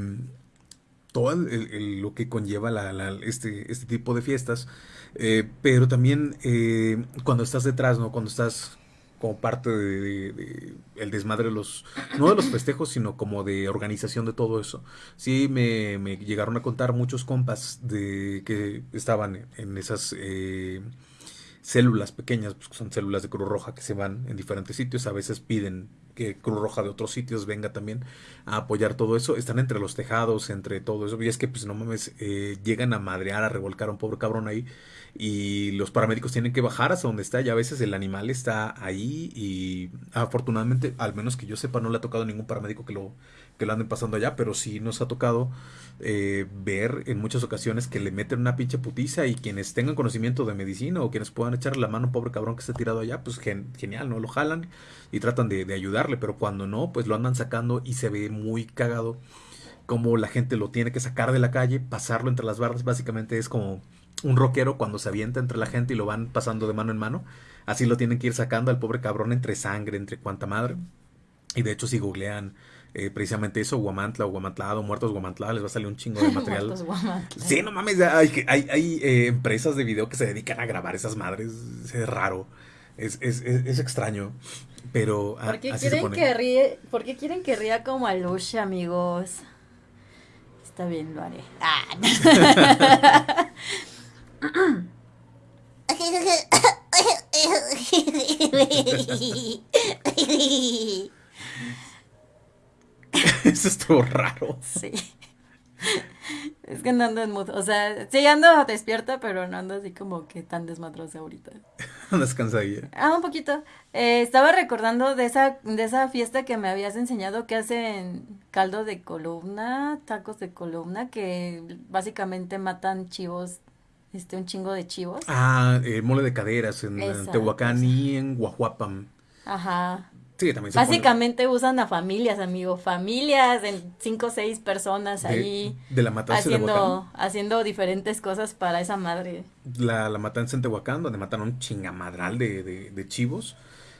[SPEAKER 1] todo el, el, lo que conlleva la, la, este, este tipo de fiestas, eh, pero también eh, cuando estás detrás, ¿no? Cuando estás como parte de, el desmadre de los no de los festejos sino como de organización de todo eso sí me, me llegaron a contar muchos compas de que estaban en esas eh, células pequeñas, pues son células de Cruz Roja que se van en diferentes sitios, a veces piden que Cruz Roja de otros sitios venga también a apoyar todo eso, están entre los tejados, entre todo eso, y es que pues no mames, eh, llegan a madrear, a revolcar a un pobre cabrón ahí, y los paramédicos tienen que bajar hasta donde está, y a veces el animal está ahí, y afortunadamente, al menos que yo sepa, no le ha tocado a ningún paramédico que lo, que lo anden pasando allá, pero sí nos ha tocado eh, ver en muchas ocasiones que le meten una pinche putiza y quienes tengan conocimiento de medicina o quienes puedan echarle la mano pobre cabrón que está tirado allá, pues gen genial, ¿no? Lo jalan y tratan de, de, ayudarle, pero cuando no, pues lo andan sacando y se ve muy cagado como la gente lo tiene que sacar de la calle, pasarlo entre las barras, básicamente es como un rockero cuando se avienta entre la gente y lo van pasando de mano en mano, así lo tienen que ir sacando al pobre cabrón entre sangre, entre cuanta madre. Y de hecho si googlean eh, precisamente eso, Guamantla o Guamantlado, Muertos Guamantla, les va a salir un chingo de <laughs> material. sí, no mames, hay, hay, hay eh, empresas de video que se dedican a grabar esas madres, es raro, es, es, es, es extraño, pero
[SPEAKER 2] ¿Por qué, así quieren que ríe, ¿Por qué quieren que ría como Alush, amigos? Está bien, lo haré. Ah. <laughs> <laughs> <laughs>
[SPEAKER 1] Eso estuvo raro.
[SPEAKER 2] Sí. Es que no ando en mood. O sea, sí ando despierta, pero no ando así como que tan desmadrosa ahorita. <laughs>
[SPEAKER 1] ¿Andas cansadilla?
[SPEAKER 2] Ah, un poquito. Eh, estaba recordando de esa, de esa fiesta que me habías enseñado que hacen caldo de columna, tacos de columna, que básicamente matan chivos, este, un chingo de chivos.
[SPEAKER 1] Ah, el mole de caderas en, Tehuacán y en Guajuapam.
[SPEAKER 2] Ajá.
[SPEAKER 1] Sí, también
[SPEAKER 2] se Básicamente pone... usan a familias, amigo, familias en cinco o seis personas
[SPEAKER 1] de,
[SPEAKER 2] ahí
[SPEAKER 1] de la matanza
[SPEAKER 2] haciendo, de haciendo diferentes cosas para esa madre.
[SPEAKER 1] La, la matanza en Tehuacán, donde mataron un chingamadral de, de, de chivos.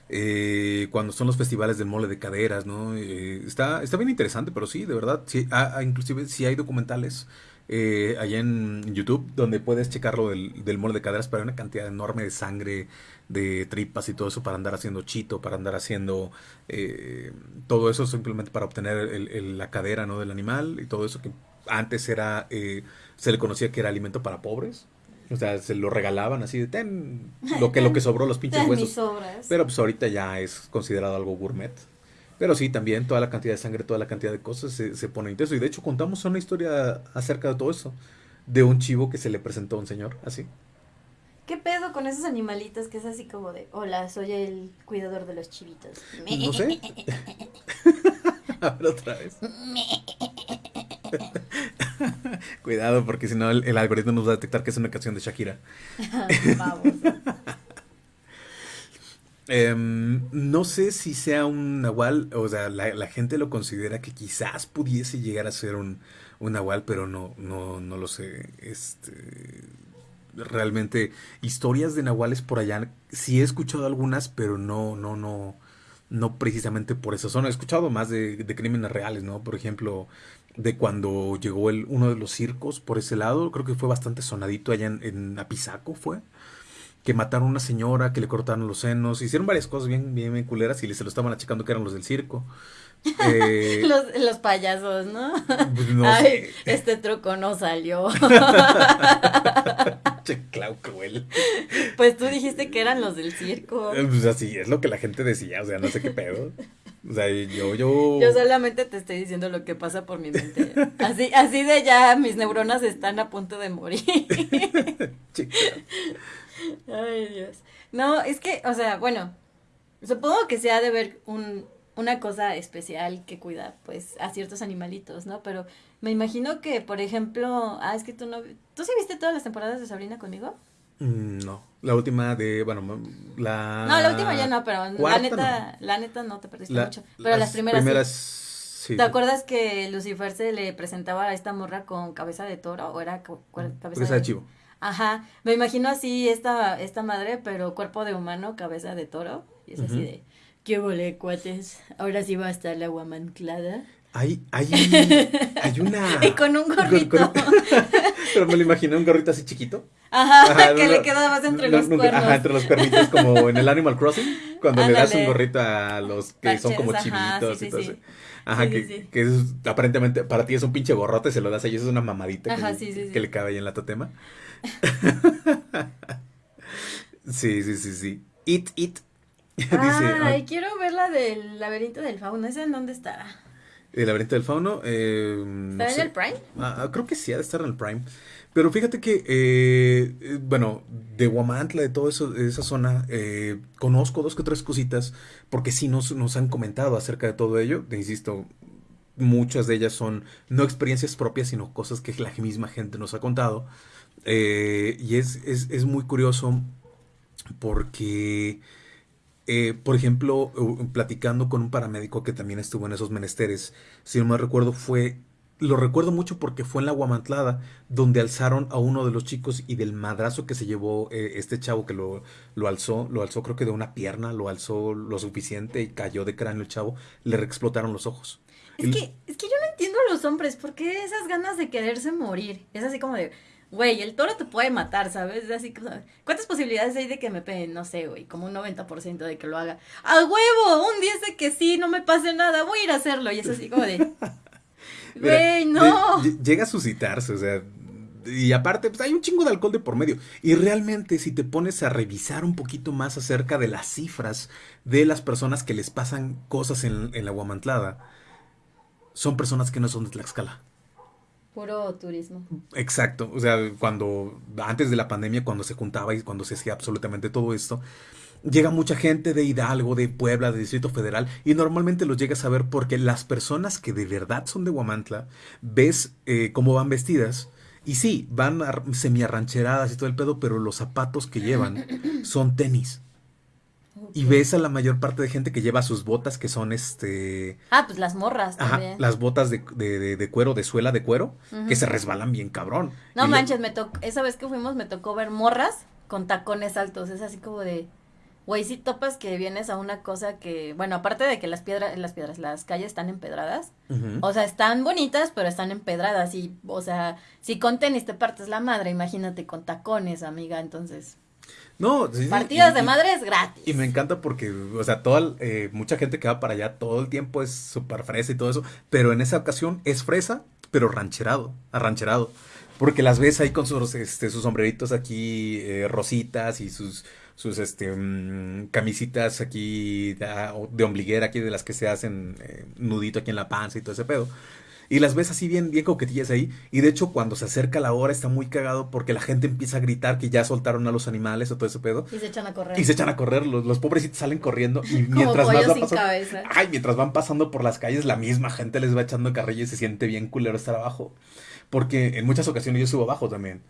[SPEAKER 1] eh, cuando son los festivales del mole de caderas, ¿no? Eh, está, está bien interesante, pero sí, de verdad, sí, ah, ah, inclusive sí hay documentales eh, allá en YouTube donde puedes checarlo del, del mole de caderas, pero hay una cantidad enorme de sangre, de tripas y todo eso para andar haciendo chito, para andar haciendo eh, todo eso simplemente para obtener el- el- la cadera, ¿no? del animal y todo eso que antes era, eh, se le conocía que era alimento para pobres. O sea, se lo regalaban así de ten lo que, lo que sobró, los pinches <laughs>
[SPEAKER 2] Ten mis
[SPEAKER 1] huesos. Pero pues ahorita ya es considerado algo gourmet. Pero sí, también toda la cantidad de sangre, toda la cantidad de cosas se, se pone intenso. Y de hecho contamos una historia acerca de todo eso. De un chivo que se le presentó a un señor, así.
[SPEAKER 2] ¿Qué pedo con esos animalitos que es así como de, hola, soy el cuidador de los chivitos?
[SPEAKER 1] No sé. <laughs> <laughs> A ver otra vez. <laughs> Cuidado, porque si no el, el algoritmo nos va a detectar que es una canción de Shakira.
[SPEAKER 2] Vamos.
[SPEAKER 1] Em, no sé si sea un nahual, o sea, la, gente lo considera que quizás pudiese llegar a ser un, nahual, pero no, no, no lo sé. Este, realmente, historias de nahuales por allá, sí he escuchado algunas, pero no, no, no, no precisamente por esa zona. He escuchado más de, de crímenes reales, ¿no? Por ejemplo, de cuando llegó el, uno de los circos por ese lado, creo que fue bastante sonadito allá en, en Apizaco, fue que mataron a una señora, que le cortaron los senos, hicieron varias cosas bien, bien, bien culeras y se lo estaban achacando que eran los del circo. Eh, <laughs>
[SPEAKER 2] Los, los payasos, ¿no?
[SPEAKER 1] pues no
[SPEAKER 2] Ay, este truco no salió. <laughs>
[SPEAKER 1] Che, Clau cruel.
[SPEAKER 2] Pues tú dijiste que eran los del circo.
[SPEAKER 1] Eh, Pues así es lo que la gente decía, o sea, no sé qué pedo. O sea, yo, yo.
[SPEAKER 2] Yo solamente te estoy diciendo lo que pasa por mi mente. Así, así de ya mis neuronas están a punto de morir. <laughs>
[SPEAKER 1] Che, Clau.
[SPEAKER 2] Ay, Dios. No, es que, o sea, bueno, supongo que se ha de ver un, una cosa especial que cuidar, pues, a ciertos animalitos, ¿no? Pero me imagino que, por ejemplo, ah, es que tú no, ¿tú sí viste todas las temporadas de Sabrina conmigo?
[SPEAKER 1] Mm, No, la última de, bueno, la...
[SPEAKER 2] No, la última ya no, pero la neta, la neta no te perdiste
[SPEAKER 1] La-
[SPEAKER 2] mucho. Pero las primeras, sí.
[SPEAKER 1] sí.
[SPEAKER 2] ¿Te acuerdas que Lucifer se le presentaba a esta morra con cabeza de toro o era cuer- cabeza
[SPEAKER 1] Cabeza de chivo.
[SPEAKER 2] Ajá, me imagino así esta, esta madre, pero cuerpo de humano, cabeza de toro. Y es así de, ¿qué vole, cuates? Ahora sí va a estar la guamanclada.
[SPEAKER 1] Hay, hay, <laughs> hay una...
[SPEAKER 2] Y con un gorrito.
[SPEAKER 1] Con- con- <laughs> Pero me lo imaginé un gorrito así chiquito.
[SPEAKER 2] Ajá,
[SPEAKER 1] Ajá,
[SPEAKER 2] que
[SPEAKER 1] no,
[SPEAKER 2] le queda más entre
[SPEAKER 1] no,
[SPEAKER 2] los cuernos.
[SPEAKER 1] Ajá, entre los cuernitos, como en el Animal Crossing, cuando le das un gorrito a los que son como
[SPEAKER 2] ajá,
[SPEAKER 1] chivitos
[SPEAKER 2] sí,
[SPEAKER 1] y
[SPEAKER 2] sí,
[SPEAKER 1] todo
[SPEAKER 2] sí.
[SPEAKER 1] eso. Ajá, que, es, aparentemente para ti es un pinche gorrote, se lo das a ellos, es una mamadita que,
[SPEAKER 2] Ajá,
[SPEAKER 1] le-
[SPEAKER 2] sí, sí, sí.
[SPEAKER 1] que le cabe ahí en la totema. <laughs> sí, sí, sí, sí. It, it. <laughs> Dice,
[SPEAKER 2] Ay, quiero ver la del laberinto del fauno. ¿Esa en dónde está?
[SPEAKER 1] el laberinto del fauno. Eh, no
[SPEAKER 2] ¿Está en
[SPEAKER 1] sé.
[SPEAKER 2] el Prime?
[SPEAKER 1] Ah, ah, creo que sí, ha de estar en el Prime. Pero fíjate que, eh, eh, bueno, de Huamantla, de de esa zona, eh, conozco dos que tres cositas, porque sí nos, nos han comentado acerca de todo ello. Te insisto, muchas de ellas son no experiencias propias, sino cosas que la misma gente nos ha contado. Eh, y es, es, es muy curioso porque, eh, por ejemplo, platicando con un paramédico que también estuvo en esos menesteres, si no me recuerdo, fue, lo recuerdo mucho porque fue en la Guamantlada, donde alzaron a uno de los chicos y del madrazo que se llevó eh, este chavo que lo, lo alzó, lo alzó creo que de una pierna, lo alzó lo suficiente y cayó de cráneo el chavo, le explotaron los ojos.
[SPEAKER 2] Es que, es que yo no entiendo a los hombres, ¿por qué esas ganas de quererse morir? Es así como de, güey, el toro te puede matar, ¿sabes? Es así como, ¿cuántas posibilidades hay de que me peguen? No sé, güey, como un 90% de que lo haga. ¡A huevo! Un 10 de que sí, no me pase nada, voy a ir a hacerlo. Y es así como de, <laughs> güey, no.
[SPEAKER 1] lle- lle- Llega a suscitarse, o sea. Y aparte, pues hay un chingo de alcohol de por medio. Y realmente, si te pones a revisar un poquito más acerca de las cifras de las personas que les pasan cosas en, en la Guamantlada, son personas que no son de Tlaxcala.
[SPEAKER 2] Puro turismo.
[SPEAKER 1] Exacto, o sea, cuando antes de la pandemia, cuando se juntaba y cuando se hacía absolutamente todo esto, llega mucha gente de Hidalgo, de Puebla, de Distrito Federal, y normalmente los llegas a ver porque las personas que de verdad son de Huamantla, ves eh, cómo van vestidas, y sí, van ar- semiarrancheradas y todo el pedo, pero los zapatos que llevan son tenis. Y ves a la mayor parte de gente que lleva sus botas que son este...
[SPEAKER 2] Ah, pues las morras
[SPEAKER 1] Ajá, las botas de, de- de- de cuero, de suela de cuero, que se resbalan bien cabrón.
[SPEAKER 2] No
[SPEAKER 1] Y lo-
[SPEAKER 2] manches, me tocó, esa vez que fuimos me tocó ver morras con tacones altos. Es así como de, Güey, si topas que vienes a una cosa que, bueno, aparte de que las piedras, las piedras, las calles están empedradas, o sea, están bonitas, pero están empedradas y, o sea, si con tenis te partes la madre, imagínate con tacones, amiga, entonces,
[SPEAKER 1] No, sí,
[SPEAKER 2] partidas
[SPEAKER 1] y-
[SPEAKER 2] de madres gratis.
[SPEAKER 1] Y me encanta porque, o sea, toda, eh, mucha gente que va para allá todo el tiempo es súper fresa y todo eso, pero en esa ocasión es fresa, pero rancherado, arrancherado. Porque las ves ahí con sus, este, sus sombreritos aquí eh, rositas y sus, sus este, mm, camisitas aquí de, de ombliguera, aquí de las que se hacen eh, nudito aquí en la panza y todo ese pedo. Y las ves así bien, bien coquetillas ahí. Y de hecho, cuando se acerca la hora está muy cagado porque la gente empieza a gritar que ya soltaron a los animales o todo ese pedo.
[SPEAKER 2] Y se echan a correr.
[SPEAKER 1] Y se echan a correr, los, los pobrecitos salen corriendo y
[SPEAKER 2] Como
[SPEAKER 1] mientras más
[SPEAKER 2] sin
[SPEAKER 1] pasando,
[SPEAKER 2] cabeza.
[SPEAKER 1] ay, mientras van pasando por las calles, la misma gente les va echando carrilla y se siente bien culero estar abajo. Porque en muchas ocasiones yo estuve abajo también.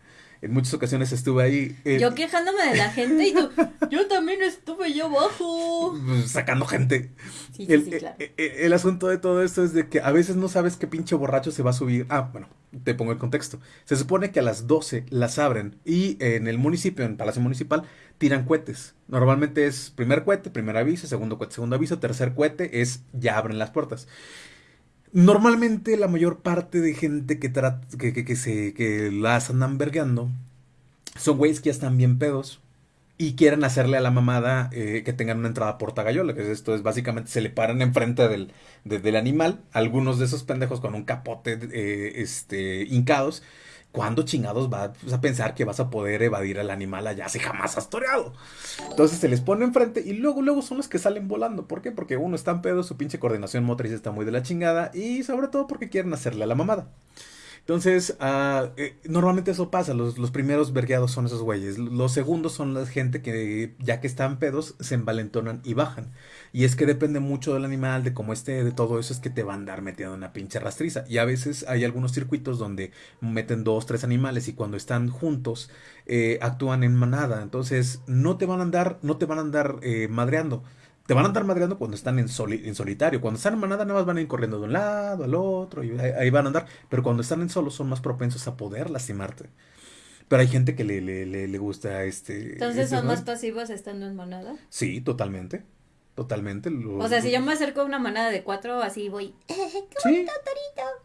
[SPEAKER 1] En muchas ocasiones estuve ahí eh,
[SPEAKER 2] Yo quejándome de la gente y tú, <laughs> yo también estuve yo abajo.
[SPEAKER 1] sacando gente.
[SPEAKER 2] Sí, sí,
[SPEAKER 1] el,
[SPEAKER 2] sí, claro.
[SPEAKER 1] eh, eh, el asunto de todo esto es de que a veces no sabes qué pinche borracho se va a subir. Ah, bueno, te pongo el contexto. Se supone que a las 12 las abren y en el municipio, en Palacio Municipal, tiran cohetes. Normalmente es primer cohete, primer aviso, segundo cohete, segundo aviso, tercer cohete es ya abren las puertas. Normalmente la mayor parte de gente que, trata, que, que, se, que las andan vergueando son güeyes que ya están bien pedos y quieren hacerle a la mamada eh, que tengan una entrada por tagayola, que es esto es básicamente se le paran enfrente del, de- del animal, algunos de esos pendejos con un capote eh, este, hincados, ¿cuándo chingados vas a pensar que vas a poder evadir al animal allá si jamás has toreado? Entonces se les pone enfrente y luego, luego son los que salen volando. ¿Por qué? Porque uno está en pedo, su pinche coordinación motriz está muy de la chingada y sobre todo porque quieren hacerle a la mamada. Entonces, eh, normalmente eso pasa, los, primeros vergueados son esos güeyes, los segundos son la gente que ya que están pedos se envalentonan y bajan. Y es que depende mucho del animal, de cómo esté, de todo eso, es que te va a andar metiendo una pinche rastriza. Y a veces hay algunos circuitos donde meten dos, tres animales y cuando están juntos eh, actúan en manada. Entonces, no te van a andar, no te van a andar eh, madreando. Te van a andar madreando cuando están en, soli- en solitario. Cuando están en manada, nada más van a ir corriendo de un lado al otro y ahí, ahí van a andar. Pero cuando están en solo, son más propensos a poder lastimarte. Pero hay gente que le, le, le, le gusta este.
[SPEAKER 2] Entonces
[SPEAKER 1] este,
[SPEAKER 2] son
[SPEAKER 1] ¿no?
[SPEAKER 2] más pasivos estando en manada.
[SPEAKER 1] Sí, totalmente. Totalmente. lo-
[SPEAKER 2] O sea, si yo me acerco a una manada de cuatro, así voy, eh,
[SPEAKER 1] Sí.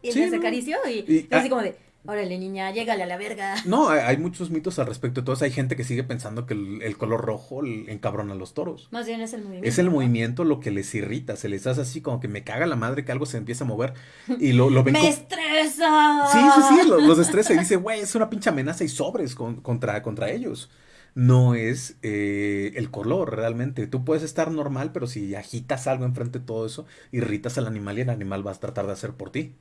[SPEAKER 2] y
[SPEAKER 1] Sí,
[SPEAKER 2] les
[SPEAKER 1] no.
[SPEAKER 2] acaricio y,
[SPEAKER 1] Y-
[SPEAKER 2] así
[SPEAKER 1] ah.
[SPEAKER 2] como de, órale niña, llégale a la verga. <laughs>
[SPEAKER 1] No, hay, muchos mitos al respecto de todo eso. Hay gente que sigue pensando que el, el color rojo encabrona a los toros.
[SPEAKER 2] Más bien es el movimiento.
[SPEAKER 1] Es el
[SPEAKER 2] ¿no?
[SPEAKER 1] movimiento lo que les irrita, se les hace así como que me caga la madre que algo se empieza a mover <laughs> y lo, lo ven
[SPEAKER 2] ¡Me estresa!
[SPEAKER 1] Sí, sí, sí, lo- los estresa y dice, güey, es una pinche amenaza y sobres con- contra, contra ellos. No es eh, el color realmente. Tú puedes estar normal, pero si agitas algo enfrente de todo eso, irritas al animal y el animal va a tratar de hacer por ti.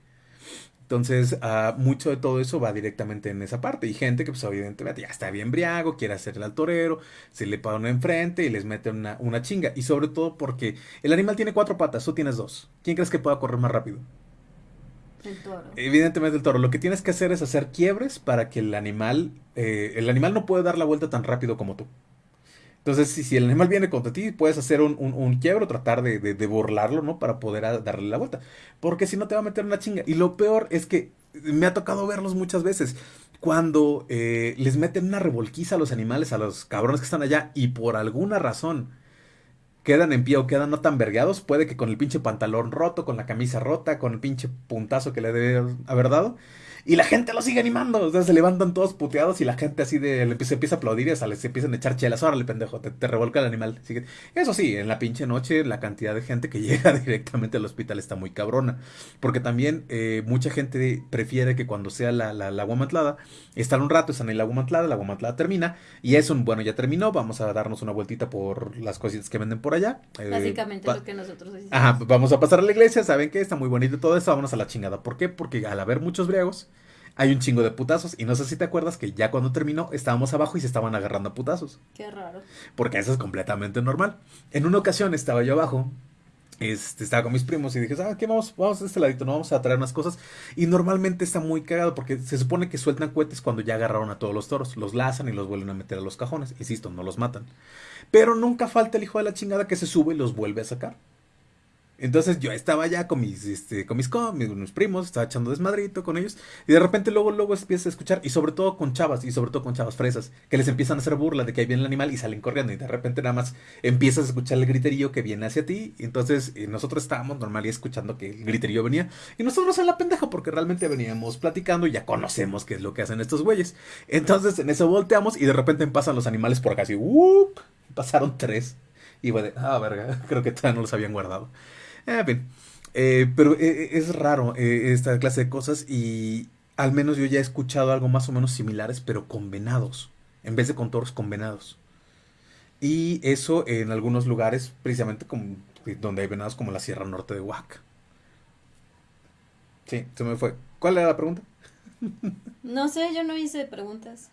[SPEAKER 1] Entonces, ah, mucho de todo eso va directamente en esa parte. Y gente que, pues, evidentemente ya está bien briago, quiere hacerle al torero, se le uno enfrente y les mete una, una chinga. Y sobre todo porque el animal tiene cuatro patas, tú tienes dos. ¿Quién crees que pueda correr más rápido?
[SPEAKER 2] El toro.
[SPEAKER 1] Evidentemente el toro. Lo que tienes que hacer es hacer quiebres para que el animal, eh, el animal no puede dar la vuelta tan rápido como tú. Entonces, si, si el animal viene contra ti, puedes hacer un, un, un quiebre o tratar de, de- burlarlo, ¿no? Para poder darle la vuelta. Porque si no te va a meter una chinga. Y lo peor es que me ha tocado verlos muchas veces. Cuando eh, les meten una revolquiza a los animales, a los cabrones que están allá, y por alguna razón quedan en pie o quedan no tan vergueados, puede que con el pinche pantalón roto, con la camisa rota, con el pinche puntazo que le debe haber dado, y la gente lo sigue animando, o sea, se levantan todos puteados y la gente así de, le empieza, a aplaudir y hasta les empiezan a echar chelas, órale pendejo, te, te revolca el animal. Eso sí, en la pinche noche la cantidad de gente que <laughs> llega directamente al hospital está muy cabrona, porque también eh, mucha gente prefiere que cuando sea la, la, la agua están un rato, están en la agua mantlada, la agua mantlada termina, y es un, bueno, ya terminó, vamos a darnos una vueltita por las cositas que venden por allá. eh,
[SPEAKER 2] Básicamente lo que nosotros hicimos.
[SPEAKER 1] Ajá, vamos a pasar a la iglesia, ¿saben qué? Está muy bonito todo esto, vámonos a la chingada. ¿Por qué? Porque al haber muchos briagos, hay un chingo de putazos. Y no sé si te acuerdas que ya cuando terminó, estábamos abajo y se estaban agarrando a putazos.
[SPEAKER 2] Qué raro.
[SPEAKER 1] Porque eso es completamente normal. En una ocasión estaba yo abajo. Este, estaba con mis primos y dije, ¿sabes qué? Vamos, vamos a este ladito, no vamos a traer unas cosas. Y normalmente está muy cagado porque se supone que sueltan cohetes cuando ya agarraron a todos los toros. Los lazan y los vuelven a meter a los cajones. Insisto, no los matan. Pero nunca falta el hijo de la chingada que se sube y los vuelve a sacar. Entonces yo estaba ya con mis, este, con mis, mis, primos, estaba echando desmadrito con ellos, y de repente luego, luego empiezas a escuchar, y sobre todo con chavas, y sobre todo con chavas fresas, que les empiezan a hacer burla de que ahí viene el animal y salen corriendo, y de repente nada más empiezas a escuchar el griterío que viene hacia ti, y entonces eh, nosotros estábamos normal y escuchando que el griterío venía, y nosotros en la pendeja, porque realmente veníamos platicando y ya conocemos qué es lo que hacen estos güeyes. Entonces en eso volteamos, y de repente pasan los animales por acá, así, pasaron tres. Y bueno, ah, verga, <laughs> creo que todavía no los habían guardado. En fin. Eh, pero eh, es raro eh, esta clase de cosas y al menos yo ya he escuchado algo más o menos similares, pero con venados, en vez de con toros con venados. Y eso en algunos lugares, precisamente donde hay venados como la Sierra Norte de Oaxaca. Sí, se me fue. ¿Cuál era la pregunta? <laughs>
[SPEAKER 2] No sé, yo no hice preguntas.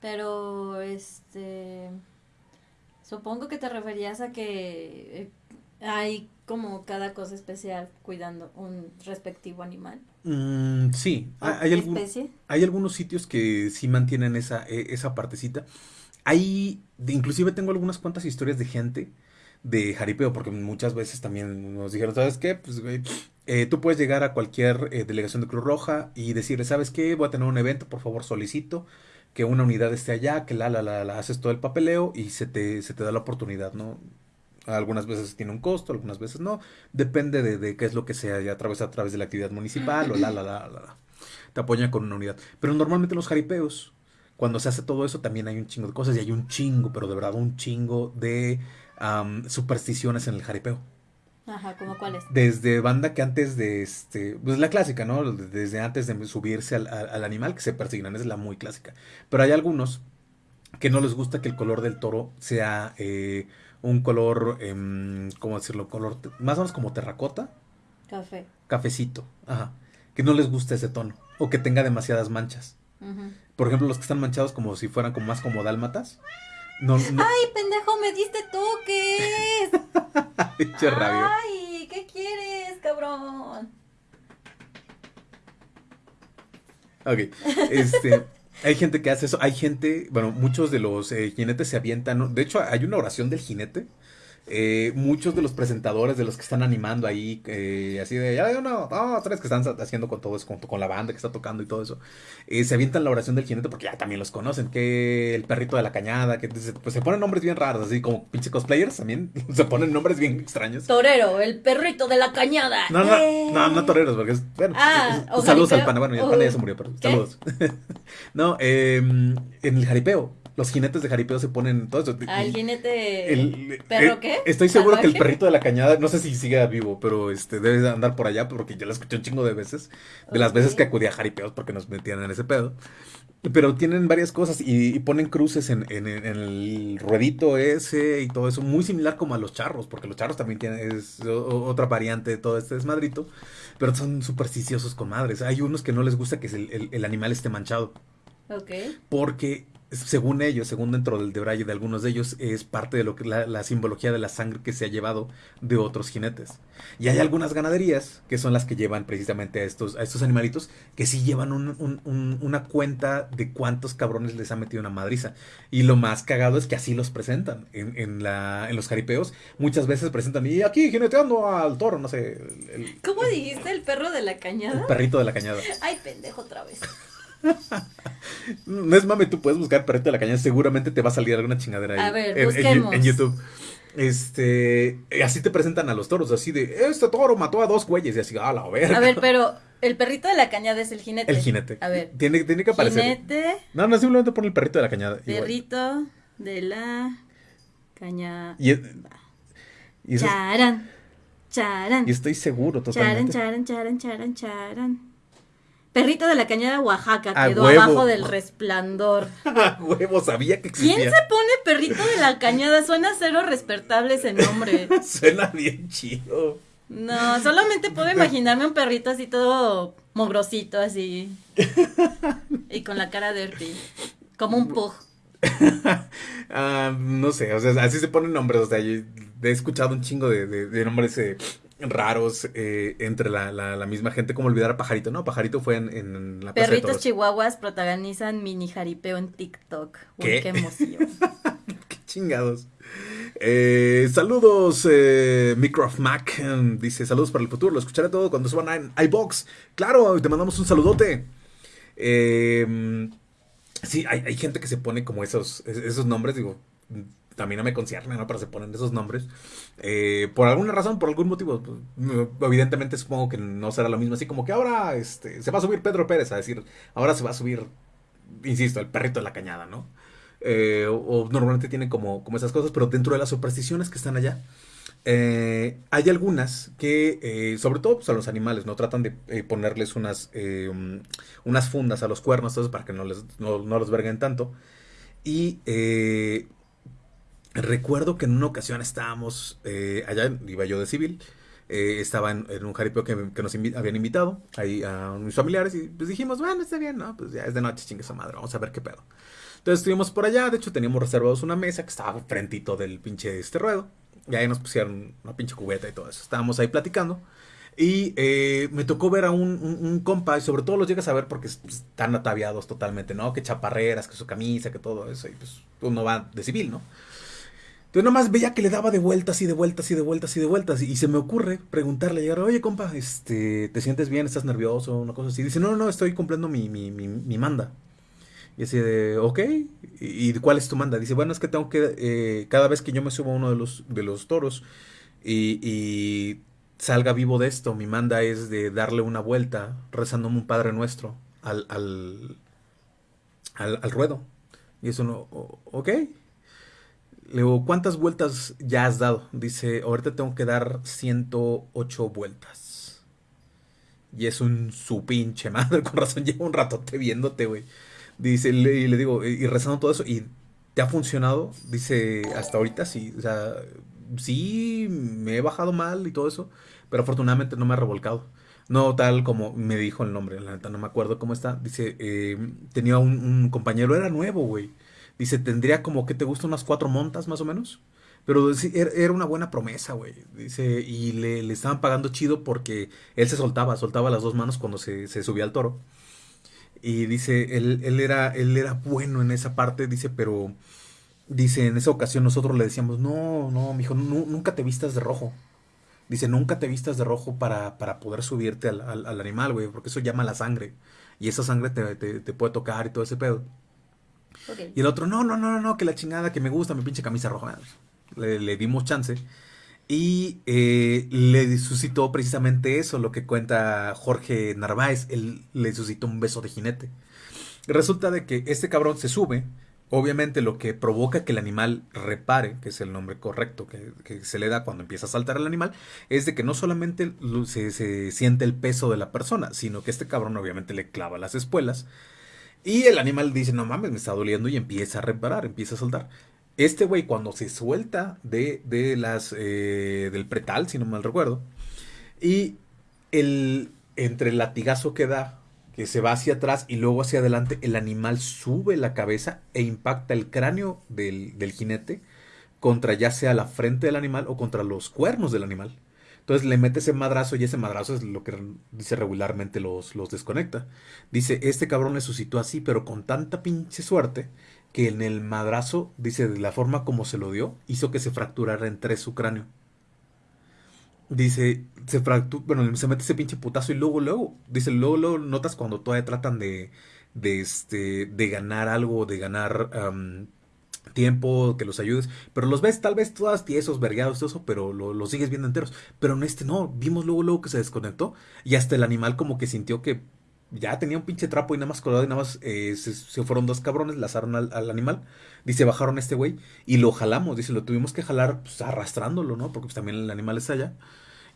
[SPEAKER 2] Pero, este... Supongo que te referías a que hay como cada cosa especial cuidando un respectivo animal.
[SPEAKER 1] Mm, sí, hay, especie? hay algunos sitios que sí mantienen esa, e, esa partecita. Hay, inclusive tengo algunas cuantas historias de gente de jaripeo, porque muchas veces también nos dijeron, ¿sabes qué? Pues, eh, tú puedes llegar a cualquier eh, delegación de Cruz Roja y decirle, ¿sabes qué? Voy a tener un evento, por favor solicito que una unidad esté allá, que la, la, la, la haces todo el papeleo y se te, se te da la oportunidad, ¿no? Algunas veces tiene un costo, algunas veces no. Depende de, qué es lo que sea, ya a través, a través de la actividad municipal o la, la, la, la, Te apoyan con una unidad. Pero normalmente los jaripeos, cuando se hace todo eso, también hay un chingo de cosas y hay un chingo, pero de verdad un chingo de supersticiones en el jaripeo.
[SPEAKER 2] Ajá, ¿cómo cuáles?
[SPEAKER 1] Desde banda que antes de este, pues la clásica, ¿no? Desde antes de subirse al, al, animal que se persignan, es la muy clásica. Pero hay algunos que no les gusta que el color del toro sea eh, un color, eh, ¿cómo decirlo? Color más o menos como terracota.
[SPEAKER 2] Café.
[SPEAKER 1] Cafecito, ajá. Que no les guste ese tono o que tenga demasiadas manchas. Por ejemplo, los que están manchados como si fueran como más como dálmatas.
[SPEAKER 2] No, ¡Ay, pendejo, me diste toques! <laughs> ¡Ay, qué quieres, cabrón!
[SPEAKER 1] Ok, este... Hay gente que hace eso, hay gente, bueno, muchos de los eh, jinetes se avientan, de hecho hay una oración del jinete eh, muchos de los presentadores, de los que están animando ahí, eh, así de, ya uno, dos, tres, que están haciendo con todo eso, con, la banda que está tocando y todo eso, eh, se avientan la oración del jinete porque ya también los conocen, que el perrito de la cañada, que pues se ponen nombres bien raros, así como pinche cosplayers también, <laughs> se ponen nombres bien extraños.
[SPEAKER 2] Torero, el perrito de la cañada.
[SPEAKER 1] No, no, no, no toreros, porque es, bueno, ah, saludos al pana, bueno, el pana ya se murió, pero saludos. <laughs> no, em, en el jaripeo los jinetes de jaripeo se ponen todo eso.
[SPEAKER 2] ¿Al ah, jinete el, perro eh, qué?
[SPEAKER 1] Estoy seguro que el perrito de la cañada, no sé si sigue vivo, pero este debe andar por allá porque yo lo escuché un chingo de veces, de las veces que acudí a jaripeos porque nos metían en ese pedo. Pero tienen varias cosas y, ponen cruces en, el ruedito ese y todo eso, muy similar como a los charros, porque los charros también tienen es otra variante de todo este desmadrito, pero son supersticiosos con madres. Hay unos que no les gusta que el, el animal esté manchado.
[SPEAKER 2] Ok.
[SPEAKER 1] Porque según ellos, según dentro del debraye de algunos de ellos, es parte de lo que la, simbología de la sangre que se ha llevado de otros jinetes. Y hay algunas ganaderías que son las que llevan precisamente a estos, a estos animalitos, que sí llevan una cuenta de cuántos cabrones les ha metido una madriza. Y lo más cagado es que así los presentan en, en, la, en los jaripeos. Muchas veces presentan, y aquí jineteando al toro, no sé.
[SPEAKER 2] ¿Cómo dijiste el perro de la cañada?
[SPEAKER 1] El perrito de la cañada.
[SPEAKER 2] Ay, pendejo otra vez. <laughs> <laughs>
[SPEAKER 1] no es mame, tú puedes buscar perrito de la cañada, seguramente te va a salir alguna chingadera ahí.
[SPEAKER 2] A ver,
[SPEAKER 1] en, YouTube. Este, así te presentan a los toros, así de, este toro mató a dos güeyes y así, a la verga.
[SPEAKER 2] A ver, pero el perrito de la cañada es el jinete.
[SPEAKER 1] El jinete.
[SPEAKER 2] A ver.
[SPEAKER 1] Tiene, tiene que aparecer.
[SPEAKER 2] Jinete.
[SPEAKER 1] No, no, simplemente pon el perrito de la cañada.
[SPEAKER 2] Perrito de la cañada.
[SPEAKER 1] Y,
[SPEAKER 2] y charan, charan.
[SPEAKER 1] Y estoy seguro totalmente.
[SPEAKER 2] Charan, charan, charan, charan, charan. Perrito de la Cañada Oaxaca quedó abajo del resplandor. <laughs>
[SPEAKER 1] huevo, sabía que existía.
[SPEAKER 2] ¿Quién se pone Perrito de la Cañada? Suena cero respetable ese nombre. <laughs>
[SPEAKER 1] Suena bien chido.
[SPEAKER 2] No, solamente puedo imaginarme un perrito así todo mogrosito así. <laughs> y con la cara de Como un pug.
[SPEAKER 1] Ah, no sé, o sea, así se ponen nombres. O sea, he escuchado un chingo de, de nombres eh, raros eh, entre la, la, misma gente, como olvidar a Pajarito, ¿no? Pajarito fue en, en
[SPEAKER 2] la Perritos chihuahuas protagonizan mini jaripeo en TikTok. Uy, qué, emoción. <laughs>
[SPEAKER 1] Chingados. Eh, saludos, eh, Microf Mac. Dice: Saludos para el futuro. Lo escucharé todo cuando suban a iBox. Claro, te mandamos un saludote. Eh, sí, hay, gente que se pone como esos, esos nombres. Digo, también no me concierne, ¿no? Pero se ponen esos nombres. Eh, por alguna razón, por algún motivo. Pues, evidentemente supongo que no será lo mismo. Así como que ahora este, se va a subir Pedro Pérez a decir, ahora se va a subir, insisto, el perrito de la cañada, ¿no? Eh, o, normalmente tienen como, como esas cosas, pero dentro de las supersticiones que están allá, eh, hay algunas que, sobre todo pues, a los animales, no tratan de ponerles unas, unas fundas a los cuernos, para que no, les, no, los verguen tanto. Y Recuerdo que en una ocasión estábamos eh, allá, iba yo de civil, eh, estaba en, un jaripeo que, nos habían invitado ahí a mis familiares y pues dijimos, bueno, está bien, ¿no? Pues ya es de noche, chingue esa madre, vamos a ver qué pedo. Entonces estuvimos por allá, de hecho teníamos reservados una mesa que estaba frentito del pinche este ruedo y ahí nos pusieron una pinche cubeta y todo eso. Estábamos ahí platicando. Y eh, me tocó ver a un, compa, y sobre todo los llegas a ver porque están ataviados totalmente, ¿no? Que chaparreras, que su camisa, que todo eso, y pues uno va de civil, ¿no? Entonces nomás veía que le daba de vueltas y de vueltas y de vueltas y de vueltas. Y se me ocurre preguntarle, llegar, oye compa, este, ¿te sientes bien? ¿Estás nervioso? Una cosa así. Dice, no, no, estoy cumpliendo mi, mi, mi, manda. Y así de, ok, ¿Y, cuál es tu manda? Dice, bueno, es que tengo que, eh, cada vez que yo me subo a uno de los, de los toros y, y, salga vivo de esto, mi manda es de darle una vuelta rezándome un Padre Nuestro al, al, al, al ruedo. Y eso no, ok. Le digo, ¿cuántas vueltas ya has dado? Dice, ahorita tengo que dar 108 vueltas. Y es un su pinche madre, <laughs> con razón llevo un ratote viéndote, güey. Dice, y le digo, y rezando todo eso, ¿y te ha funcionado? Dice, hasta ahorita sí, o sea, sí, me he bajado mal y todo eso, pero afortunadamente no me ha revolcado. No tal como me dijo el nombre, la neta no me acuerdo cómo está. Dice, eh, tenía un, un compañero, era nuevo, güey Dice, tendría como que te gusta unas cuatro montas más o menos. Pero era una buena promesa, güey. Dice, y le, estaban pagando chido porque él se soltaba, soltaba las dos manos cuando se, subía al toro. Y dice, él, él, era, él era bueno en esa parte, dice, pero dice, en esa ocasión nosotros le decíamos, no, no, mijo, nunca te vistas de rojo. Dice, nunca te vistas de rojo para, para poder subirte al, al, animal, güey, porque eso llama la sangre. Y esa sangre te, te puede tocar y todo ese pedo. Y el otro, no, no, no, no, que la chingada, que me gusta mi pinche camisa roja. Le, dimos chance. Y eh, le suscitó precisamente eso, lo que cuenta Jorge Narváez. Él le suscitó un beso de jinete. Resulta de que este cabrón se sube. Obviamente lo que provoca que el animal repare, que es el nombre correcto que, se le da cuando empieza a saltar el animal, es de que no solamente se, se siente el peso de la persona, sino que este cabrón obviamente le clava las espuelas y el animal dice, no mames, me está doliendo y empieza a reparar, empieza a soltar. Este güey cuando se suelta de, de las, eh, del pretal, si no mal recuerdo, y el, entre el latigazo que da, que se va hacia atrás y luego hacia adelante, el animal sube la cabeza e impacta el cráneo del, del jinete contra ya sea la frente del animal o contra los cuernos del animal. Entonces le mete ese madrazo y ese madrazo es lo que dice regularmente los, los desconecta. Dice, este cabrón le suscitó así, pero con tanta pinche suerte que en el madrazo, dice, de la forma como se lo dio, hizo que se fracturara en tres su cráneo. Dice, se fractura, bueno, se mete ese pinche putazo y luego, luego, dice, luego, luego notas cuando todavía tratan de, de, este, de ganar algo, de ganar tiempo, que los ayudes, pero los ves tal vez todas tiesos, vergados, todo eso, pero los lo sigues viendo enteros. Pero en este no, vimos luego, luego que se desconectó y hasta el animal como que sintió que ya tenía un pinche trapo y nada más colgado y nada más eh, se, fueron dos cabrones, lazaron al, al animal, dice, bajaron a este güey y lo jalamos, dice, lo tuvimos que jalar pues, arrastrándolo, ¿no? Porque pues, también el animal está allá.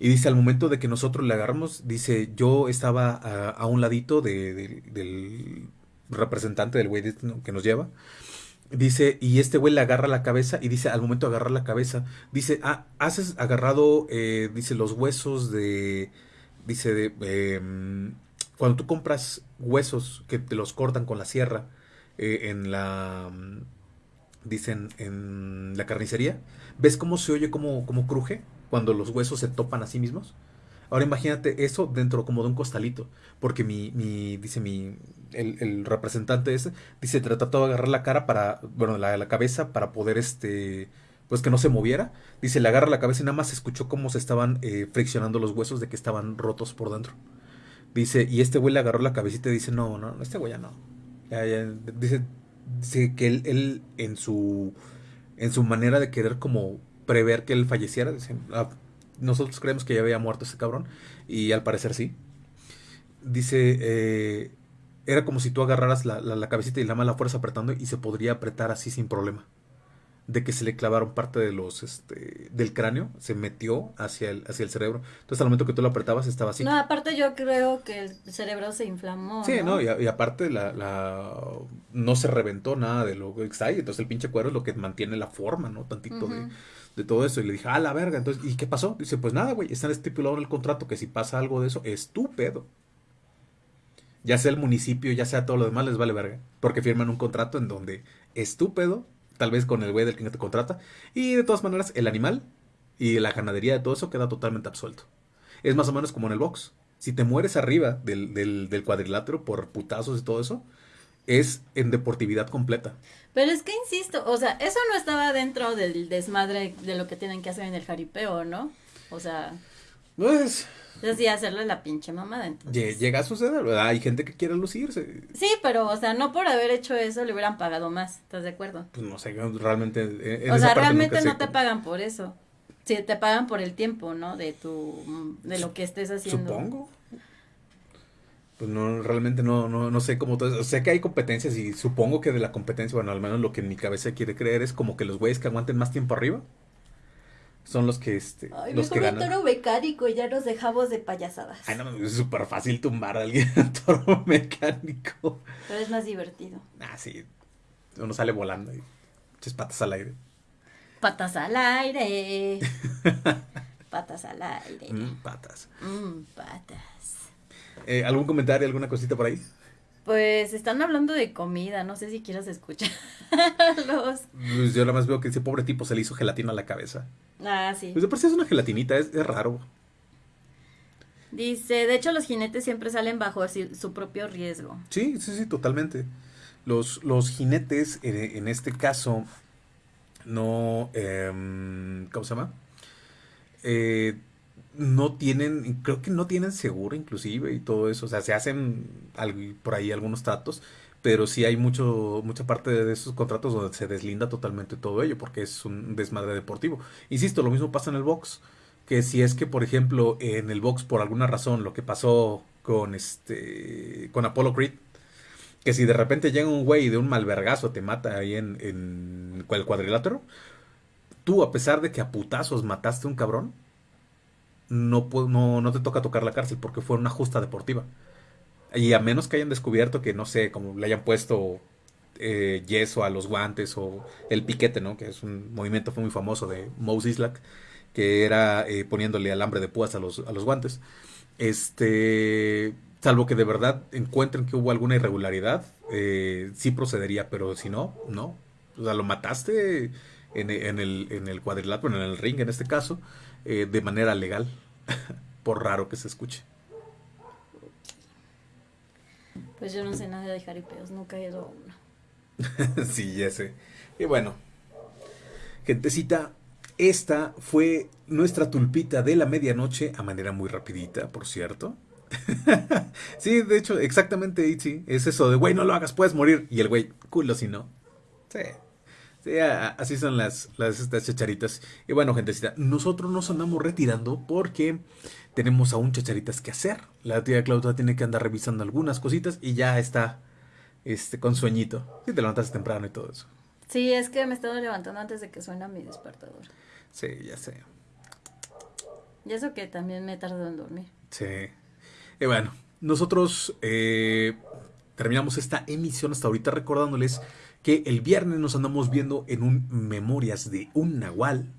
[SPEAKER 1] Y dice, al momento de que nosotros le agarramos, dice, yo estaba a, un ladito de, del representante del güey que nos lleva. Dice, y este güey le agarra la cabeza y dice, al momento de agarrar la cabeza, dice, ah, haces agarrado, eh, dice, los huesos de, dice, de, em, cuando tú compras huesos que te los cortan con la sierra eh, en la, dicen, en la carnicería, ¿ves cómo se oye, cómo, cómo cruje cuando los huesos se topan a sí mismos? Ahora imagínate eso dentro como de un costalito. Porque mi, mi dice mi, el, representante ese, dice, trató de agarrar la cara para, bueno, la, cabeza para poder, este, pues que no se moviera. Dice, le agarra la cabeza y nada más escuchó cómo se estaban eh, friccionando los huesos de que estaban rotos por dentro. Dice, y este güey le agarró la cabecita y dice, no, no, este güey ya no. Dice, dice que él, él en su en su manera de querer como prever que él falleciera, dice, ah, nosotros creemos que ya había muerto ese cabrón y al parecer sí. Dice, eh, era como si tú agarraras la, la, la cabecita y la mala fuerza apretando y se podría apretar así sin problema de que se le clavaron parte de los este del cráneo, se metió hacia el hacia el cerebro. Entonces al momento que tú lo apretabas estaba así.
[SPEAKER 2] No, aparte yo creo que el cerebro se inflamó.
[SPEAKER 1] Sí, no, y, y, aparte la, la no se reventó nada de lo que está ahí, entonces el pinche cuero es lo que mantiene la forma, ¿no? Tantito uh -huh. de, de todo eso y le dije, "Ah, la verga." Entonces, ¿y qué pasó? Dice, "Pues nada, güey, está estipulado en el contrato que si pasa algo de eso, es tu pedo." Ya sea el municipio, ya sea todo lo demás, les vale verga. Porque firman un contrato en donde es tu pedo tal vez con el güey del que te contrata. Y de todas maneras, el animal y la ganadería de todo eso queda totalmente absuelto. Es más o menos como en el box. Si te mueres arriba del, del, del cuadrilátero por putazos y todo eso, es en deportividad completa.
[SPEAKER 2] Pero es que insisto, o sea, eso no estaba dentro del desmadre de lo que tienen que hacer en el jaripeo, ¿no? O sea.
[SPEAKER 1] Pues.
[SPEAKER 2] Es sí, hacerle la pinche mamada. Entonces.
[SPEAKER 1] Llega a suceder, ¿verdad? Hay gente que quiere lucirse.
[SPEAKER 2] Sí, pero, o sea, no por haber hecho eso le hubieran pagado más, ¿estás de acuerdo?
[SPEAKER 1] Pues no sé, realmente. En
[SPEAKER 2] o sea, realmente no te pagan por eso. Sí, te pagan por el tiempo, ¿no? De tu, de lo que estés haciendo.
[SPEAKER 1] Supongo. Pues no, realmente no, no, no sé cómo todo eso. Sé que hay competencias y supongo que de la competencia, bueno, al menos lo que en mi cabeza quiere creer es como que los güeyes que aguanten más tiempo arriba son los que este
[SPEAKER 2] Ay,
[SPEAKER 1] los que
[SPEAKER 2] mejor
[SPEAKER 1] ganan.
[SPEAKER 2] un toro mecánico y ya nos dejamos de payasadas.
[SPEAKER 1] Ay, no, es súper fácil tumbar a alguien <laughs> en toro mecánico.
[SPEAKER 2] Pero es más divertido.
[SPEAKER 1] Ah, sí. Uno sale volando y echas patas al aire.
[SPEAKER 2] Patas al aire. <laughs> patas al aire.
[SPEAKER 1] Mm, patas.
[SPEAKER 2] Mm, patas.
[SPEAKER 1] Eh, ¿Algún comentario, alguna cosita por ahí?
[SPEAKER 2] Pues están hablando de comida, no sé si quieras escuchar <laughs> los...
[SPEAKER 1] Pues yo nada más veo que ese pobre tipo se le hizo gelatina a la cabeza.
[SPEAKER 2] Ah, sí.
[SPEAKER 1] Pues de por sí es una gelatinita, es, es raro.
[SPEAKER 2] Dice, de hecho los jinetes siempre salen bajo su propio riesgo.
[SPEAKER 1] Sí, sí, sí, totalmente. Los, los jinetes, en, en este caso, no... Eh, ¿Cómo se llama? Eh, no tienen, creo que no tienen seguro inclusive y todo eso, o sea, se hacen por ahí algunos tratos, pero sí hay mucho, mucha parte de esos contratos donde se deslinda totalmente todo ello, porque es un desmadre deportivo. Insisto, lo mismo pasa en el box, que si es que, por ejemplo, en el box, por alguna razón, lo que pasó con este, con Apollo Creed, que si de repente llega un güey de un malvergazo te mata ahí en, en el cuadrilátero, tú, a pesar de que a putazos mataste a un cabrón, no, no, no te toca tocar la cárcel porque fue una justa deportiva. Y a menos que hayan descubierto que, no sé, como le hayan puesto eh, yeso a los guantes o el piquete, ¿no? Que es un movimiento muy famoso de Mose Islak, que era eh, poniéndole alambre de púas a los, a los guantes. Este, salvo que de verdad encuentren que hubo alguna irregularidad, eh, sí procedería, pero si no, no. O sea, lo mataste en, en, el, en el cuadrilátero, en el ring en este caso, eh, de manera legal, <laughs> por raro que se escuche.
[SPEAKER 2] Pues yo no sé nada de jaripeos, nunca he ido a uno. <laughs>
[SPEAKER 1] sí, ya sé. Y bueno, gentecita, esta fue nuestra tulpita de la medianoche a manera muy rapidita, por cierto. <laughs> sí, de hecho, exactamente, sí, es eso de, güey, no lo hagas, puedes morir. Y el güey, culo si no. Sí. Sí, así son las, las estas chacharitas. Y bueno, gentecita, nosotros nos andamos retirando porque tenemos aún chacharitas que hacer. La tía Claudia tiene que andar revisando algunas cositas y ya está este, con sueñito. Si te levantas temprano y todo eso.
[SPEAKER 2] Sí, es que me he estado levantando antes de que suena mi despertador.
[SPEAKER 1] Sí, ya sé.
[SPEAKER 2] Y eso que también me tardado en dormir.
[SPEAKER 1] Sí. Y bueno, nosotros eh, terminamos esta emisión hasta ahorita recordándoles que el viernes nos andamos viendo en un Memorias de un Nahual.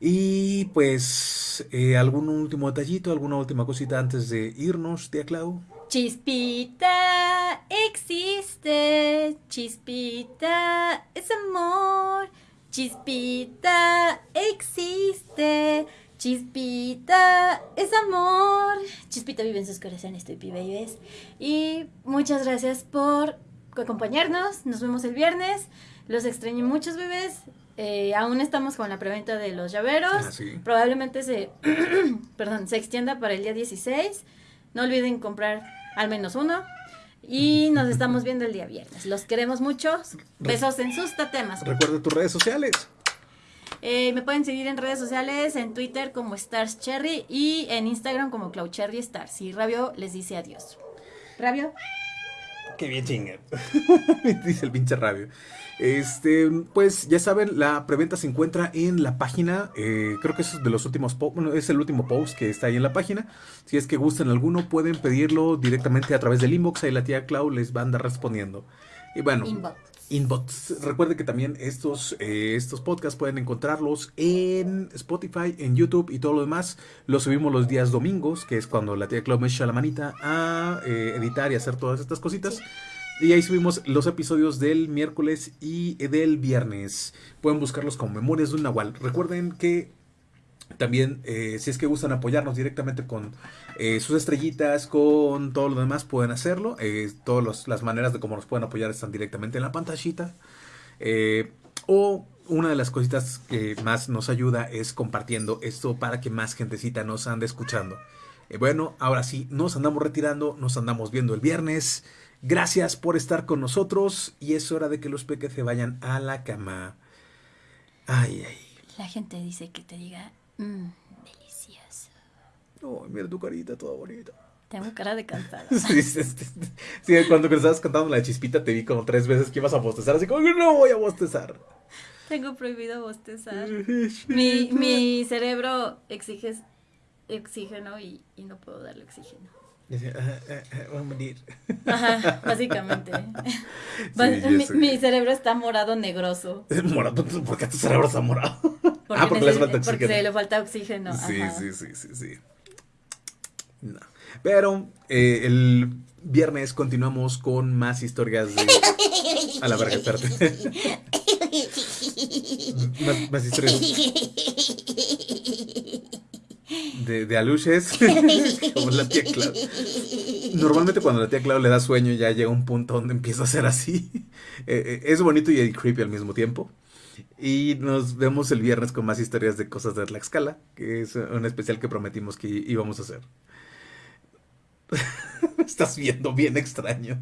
[SPEAKER 1] Y pues, eh, ¿algún último detallito, alguna última cosita antes de irnos, tía Clau?
[SPEAKER 2] Chispita existe, chispita es amor, chispita existe, Chispita es amor. Chispita vive en sus corazones, Tupi Babies. Y muchas gracias por acompañarnos. Nos vemos el viernes. Los extrañé muchos bebés. Eh, aún estamos con la preventa de los llaveros.
[SPEAKER 1] Ah, sí.
[SPEAKER 2] Probablemente se, <clears throat> perdón, se extienda para el día 16. No olviden comprar al menos uno. Y nos estamos viendo el día viernes. Los queremos mucho. Besos en sus tatemas.
[SPEAKER 1] Recuerda tus redes sociales.
[SPEAKER 2] Eh, me pueden seguir en redes sociales, en Twitter como Stars Cherry y en Instagram como Cloud Cherry Stars. Y Rabio les dice adiós. Rabio. <laughs>
[SPEAKER 1] Qué bien chinga. <laughs> Dice el pinche rabio. Este, pues ya saben, la preventa se encuentra en la página. eh, creo que es de los últimos bueno, es el último post que está ahí en la página. Si es que gustan alguno, pueden pedirlo directamente a través del inbox. Ahí la tía Clau les va a andar respondiendo. Y bueno,
[SPEAKER 2] Inbox.
[SPEAKER 1] Inbox. Recuerde que también estos, eh, estos podcasts pueden encontrarlos en Spotify, en YouTube y todo lo demás. Los subimos los días domingos, que es cuando la tía Clau me echa la manita a eh, editar y hacer todas estas cositas. Y ahí subimos los episodios del miércoles y del viernes. Pueden buscarlos como Memorias de un Nahual. Recuerden que también, eh, si es que gustan apoyarnos directamente con eh, sus estrellitas, con todo lo demás, pueden hacerlo. Eh, todas las maneras de cómo nos pueden apoyar están directamente en la pantallita. Eh, o una de las cositas que más nos ayuda es compartiendo esto para que más gentecita nos ande escuchando. Bueno, ahora sí, nos andamos retirando, nos andamos viendo el viernes. Gracias por estar con nosotros y es hora de que los peques se vayan a la cama. Ay, ay.
[SPEAKER 2] La gente dice que te diga, mmm, delicioso.
[SPEAKER 1] Oh, mira tu carita toda bonita.
[SPEAKER 2] Tengo cara de cansada. <laughs>
[SPEAKER 1] Sí, sí, sí, sí, cuando estabas cantando la chispita te vi como tres veces que ibas a bostezar, así como que no voy a bostezar.
[SPEAKER 2] Tengo prohibido bostezar. Mi, mi cerebro exige oxígeno y, y no puedo darle oxígeno.
[SPEAKER 1] Dice, "Ah, ah, ah, voy a morir.
[SPEAKER 2] Ajá, básicamente. <laughs>
[SPEAKER 1] Sí,
[SPEAKER 2] mi, cerebro está morado negroso.
[SPEAKER 1] Morado, ¿por qué tu cerebro está morado?
[SPEAKER 2] Porque,
[SPEAKER 1] ah, porque le hace
[SPEAKER 2] neces-
[SPEAKER 1] falta
[SPEAKER 2] porque
[SPEAKER 1] oxígeno.
[SPEAKER 2] se le falta oxígeno.
[SPEAKER 1] Sí,
[SPEAKER 2] ajá.
[SPEAKER 1] sí, sí, sí, sí. No. Pero eh, el viernes continuamos con más historias de... <laughs> A la verga, espérate. más, más historias de, de aluches. <laughs> Como la tía Clau. Normalmente cuando la tía Clau le da sueño ya llega un punto donde empieza a ser así. Eh, eh, es bonito y creepy al mismo tiempo. Y nos vemos el viernes con más historias de cosas de Tlaxcala, que es un especial que prometimos que íbamos a hacer. <laughs> Me estás viendo bien extraño.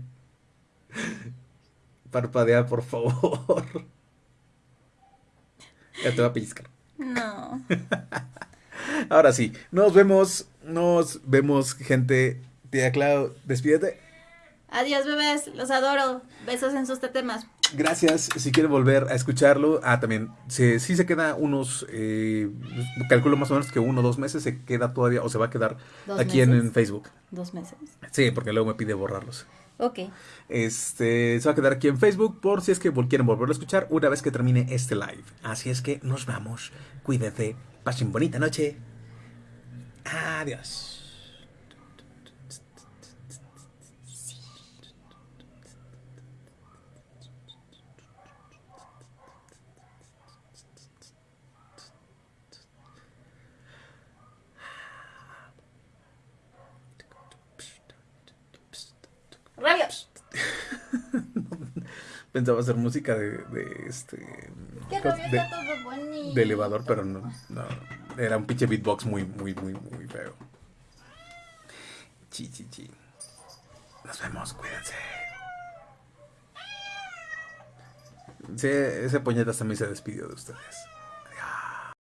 [SPEAKER 1] Parpadea, por favor. Ya te va a pellizcar.
[SPEAKER 2] No. <laughs>
[SPEAKER 1] Ahora sí, nos vemos, nos vemos, gente. Tía Clau, despídete.
[SPEAKER 2] Adiós, bebés. Los adoro. Besos en sus tetemas.
[SPEAKER 1] Gracias. Si quieren volver a escucharlo, ah, también, si, si se queda unos, eh, calculo más o menos que uno o dos meses, se queda todavía, o se va a quedar
[SPEAKER 2] ¿Dos
[SPEAKER 1] aquí en, Facebook.
[SPEAKER 2] Dos meses.
[SPEAKER 1] Sí, porque luego me pide borrarlos.
[SPEAKER 2] Ok.
[SPEAKER 1] Este, se va a quedar aquí en Facebook por si es que quieren volverlo a escuchar una vez que termine este live. Así es que nos vamos. Cuídense. Pasen bonita noche. Adiós.
[SPEAKER 2] Rabios. <laughs>
[SPEAKER 1] Pensaba hacer música de, de este.
[SPEAKER 2] Qué
[SPEAKER 1] de, de elevador, pero no, no. Era un pinche beatbox muy, muy, muy, muy feo. Chi, chi, chi. Nos vemos, cuídense. Sí, ese puñetas también se despidió de ustedes.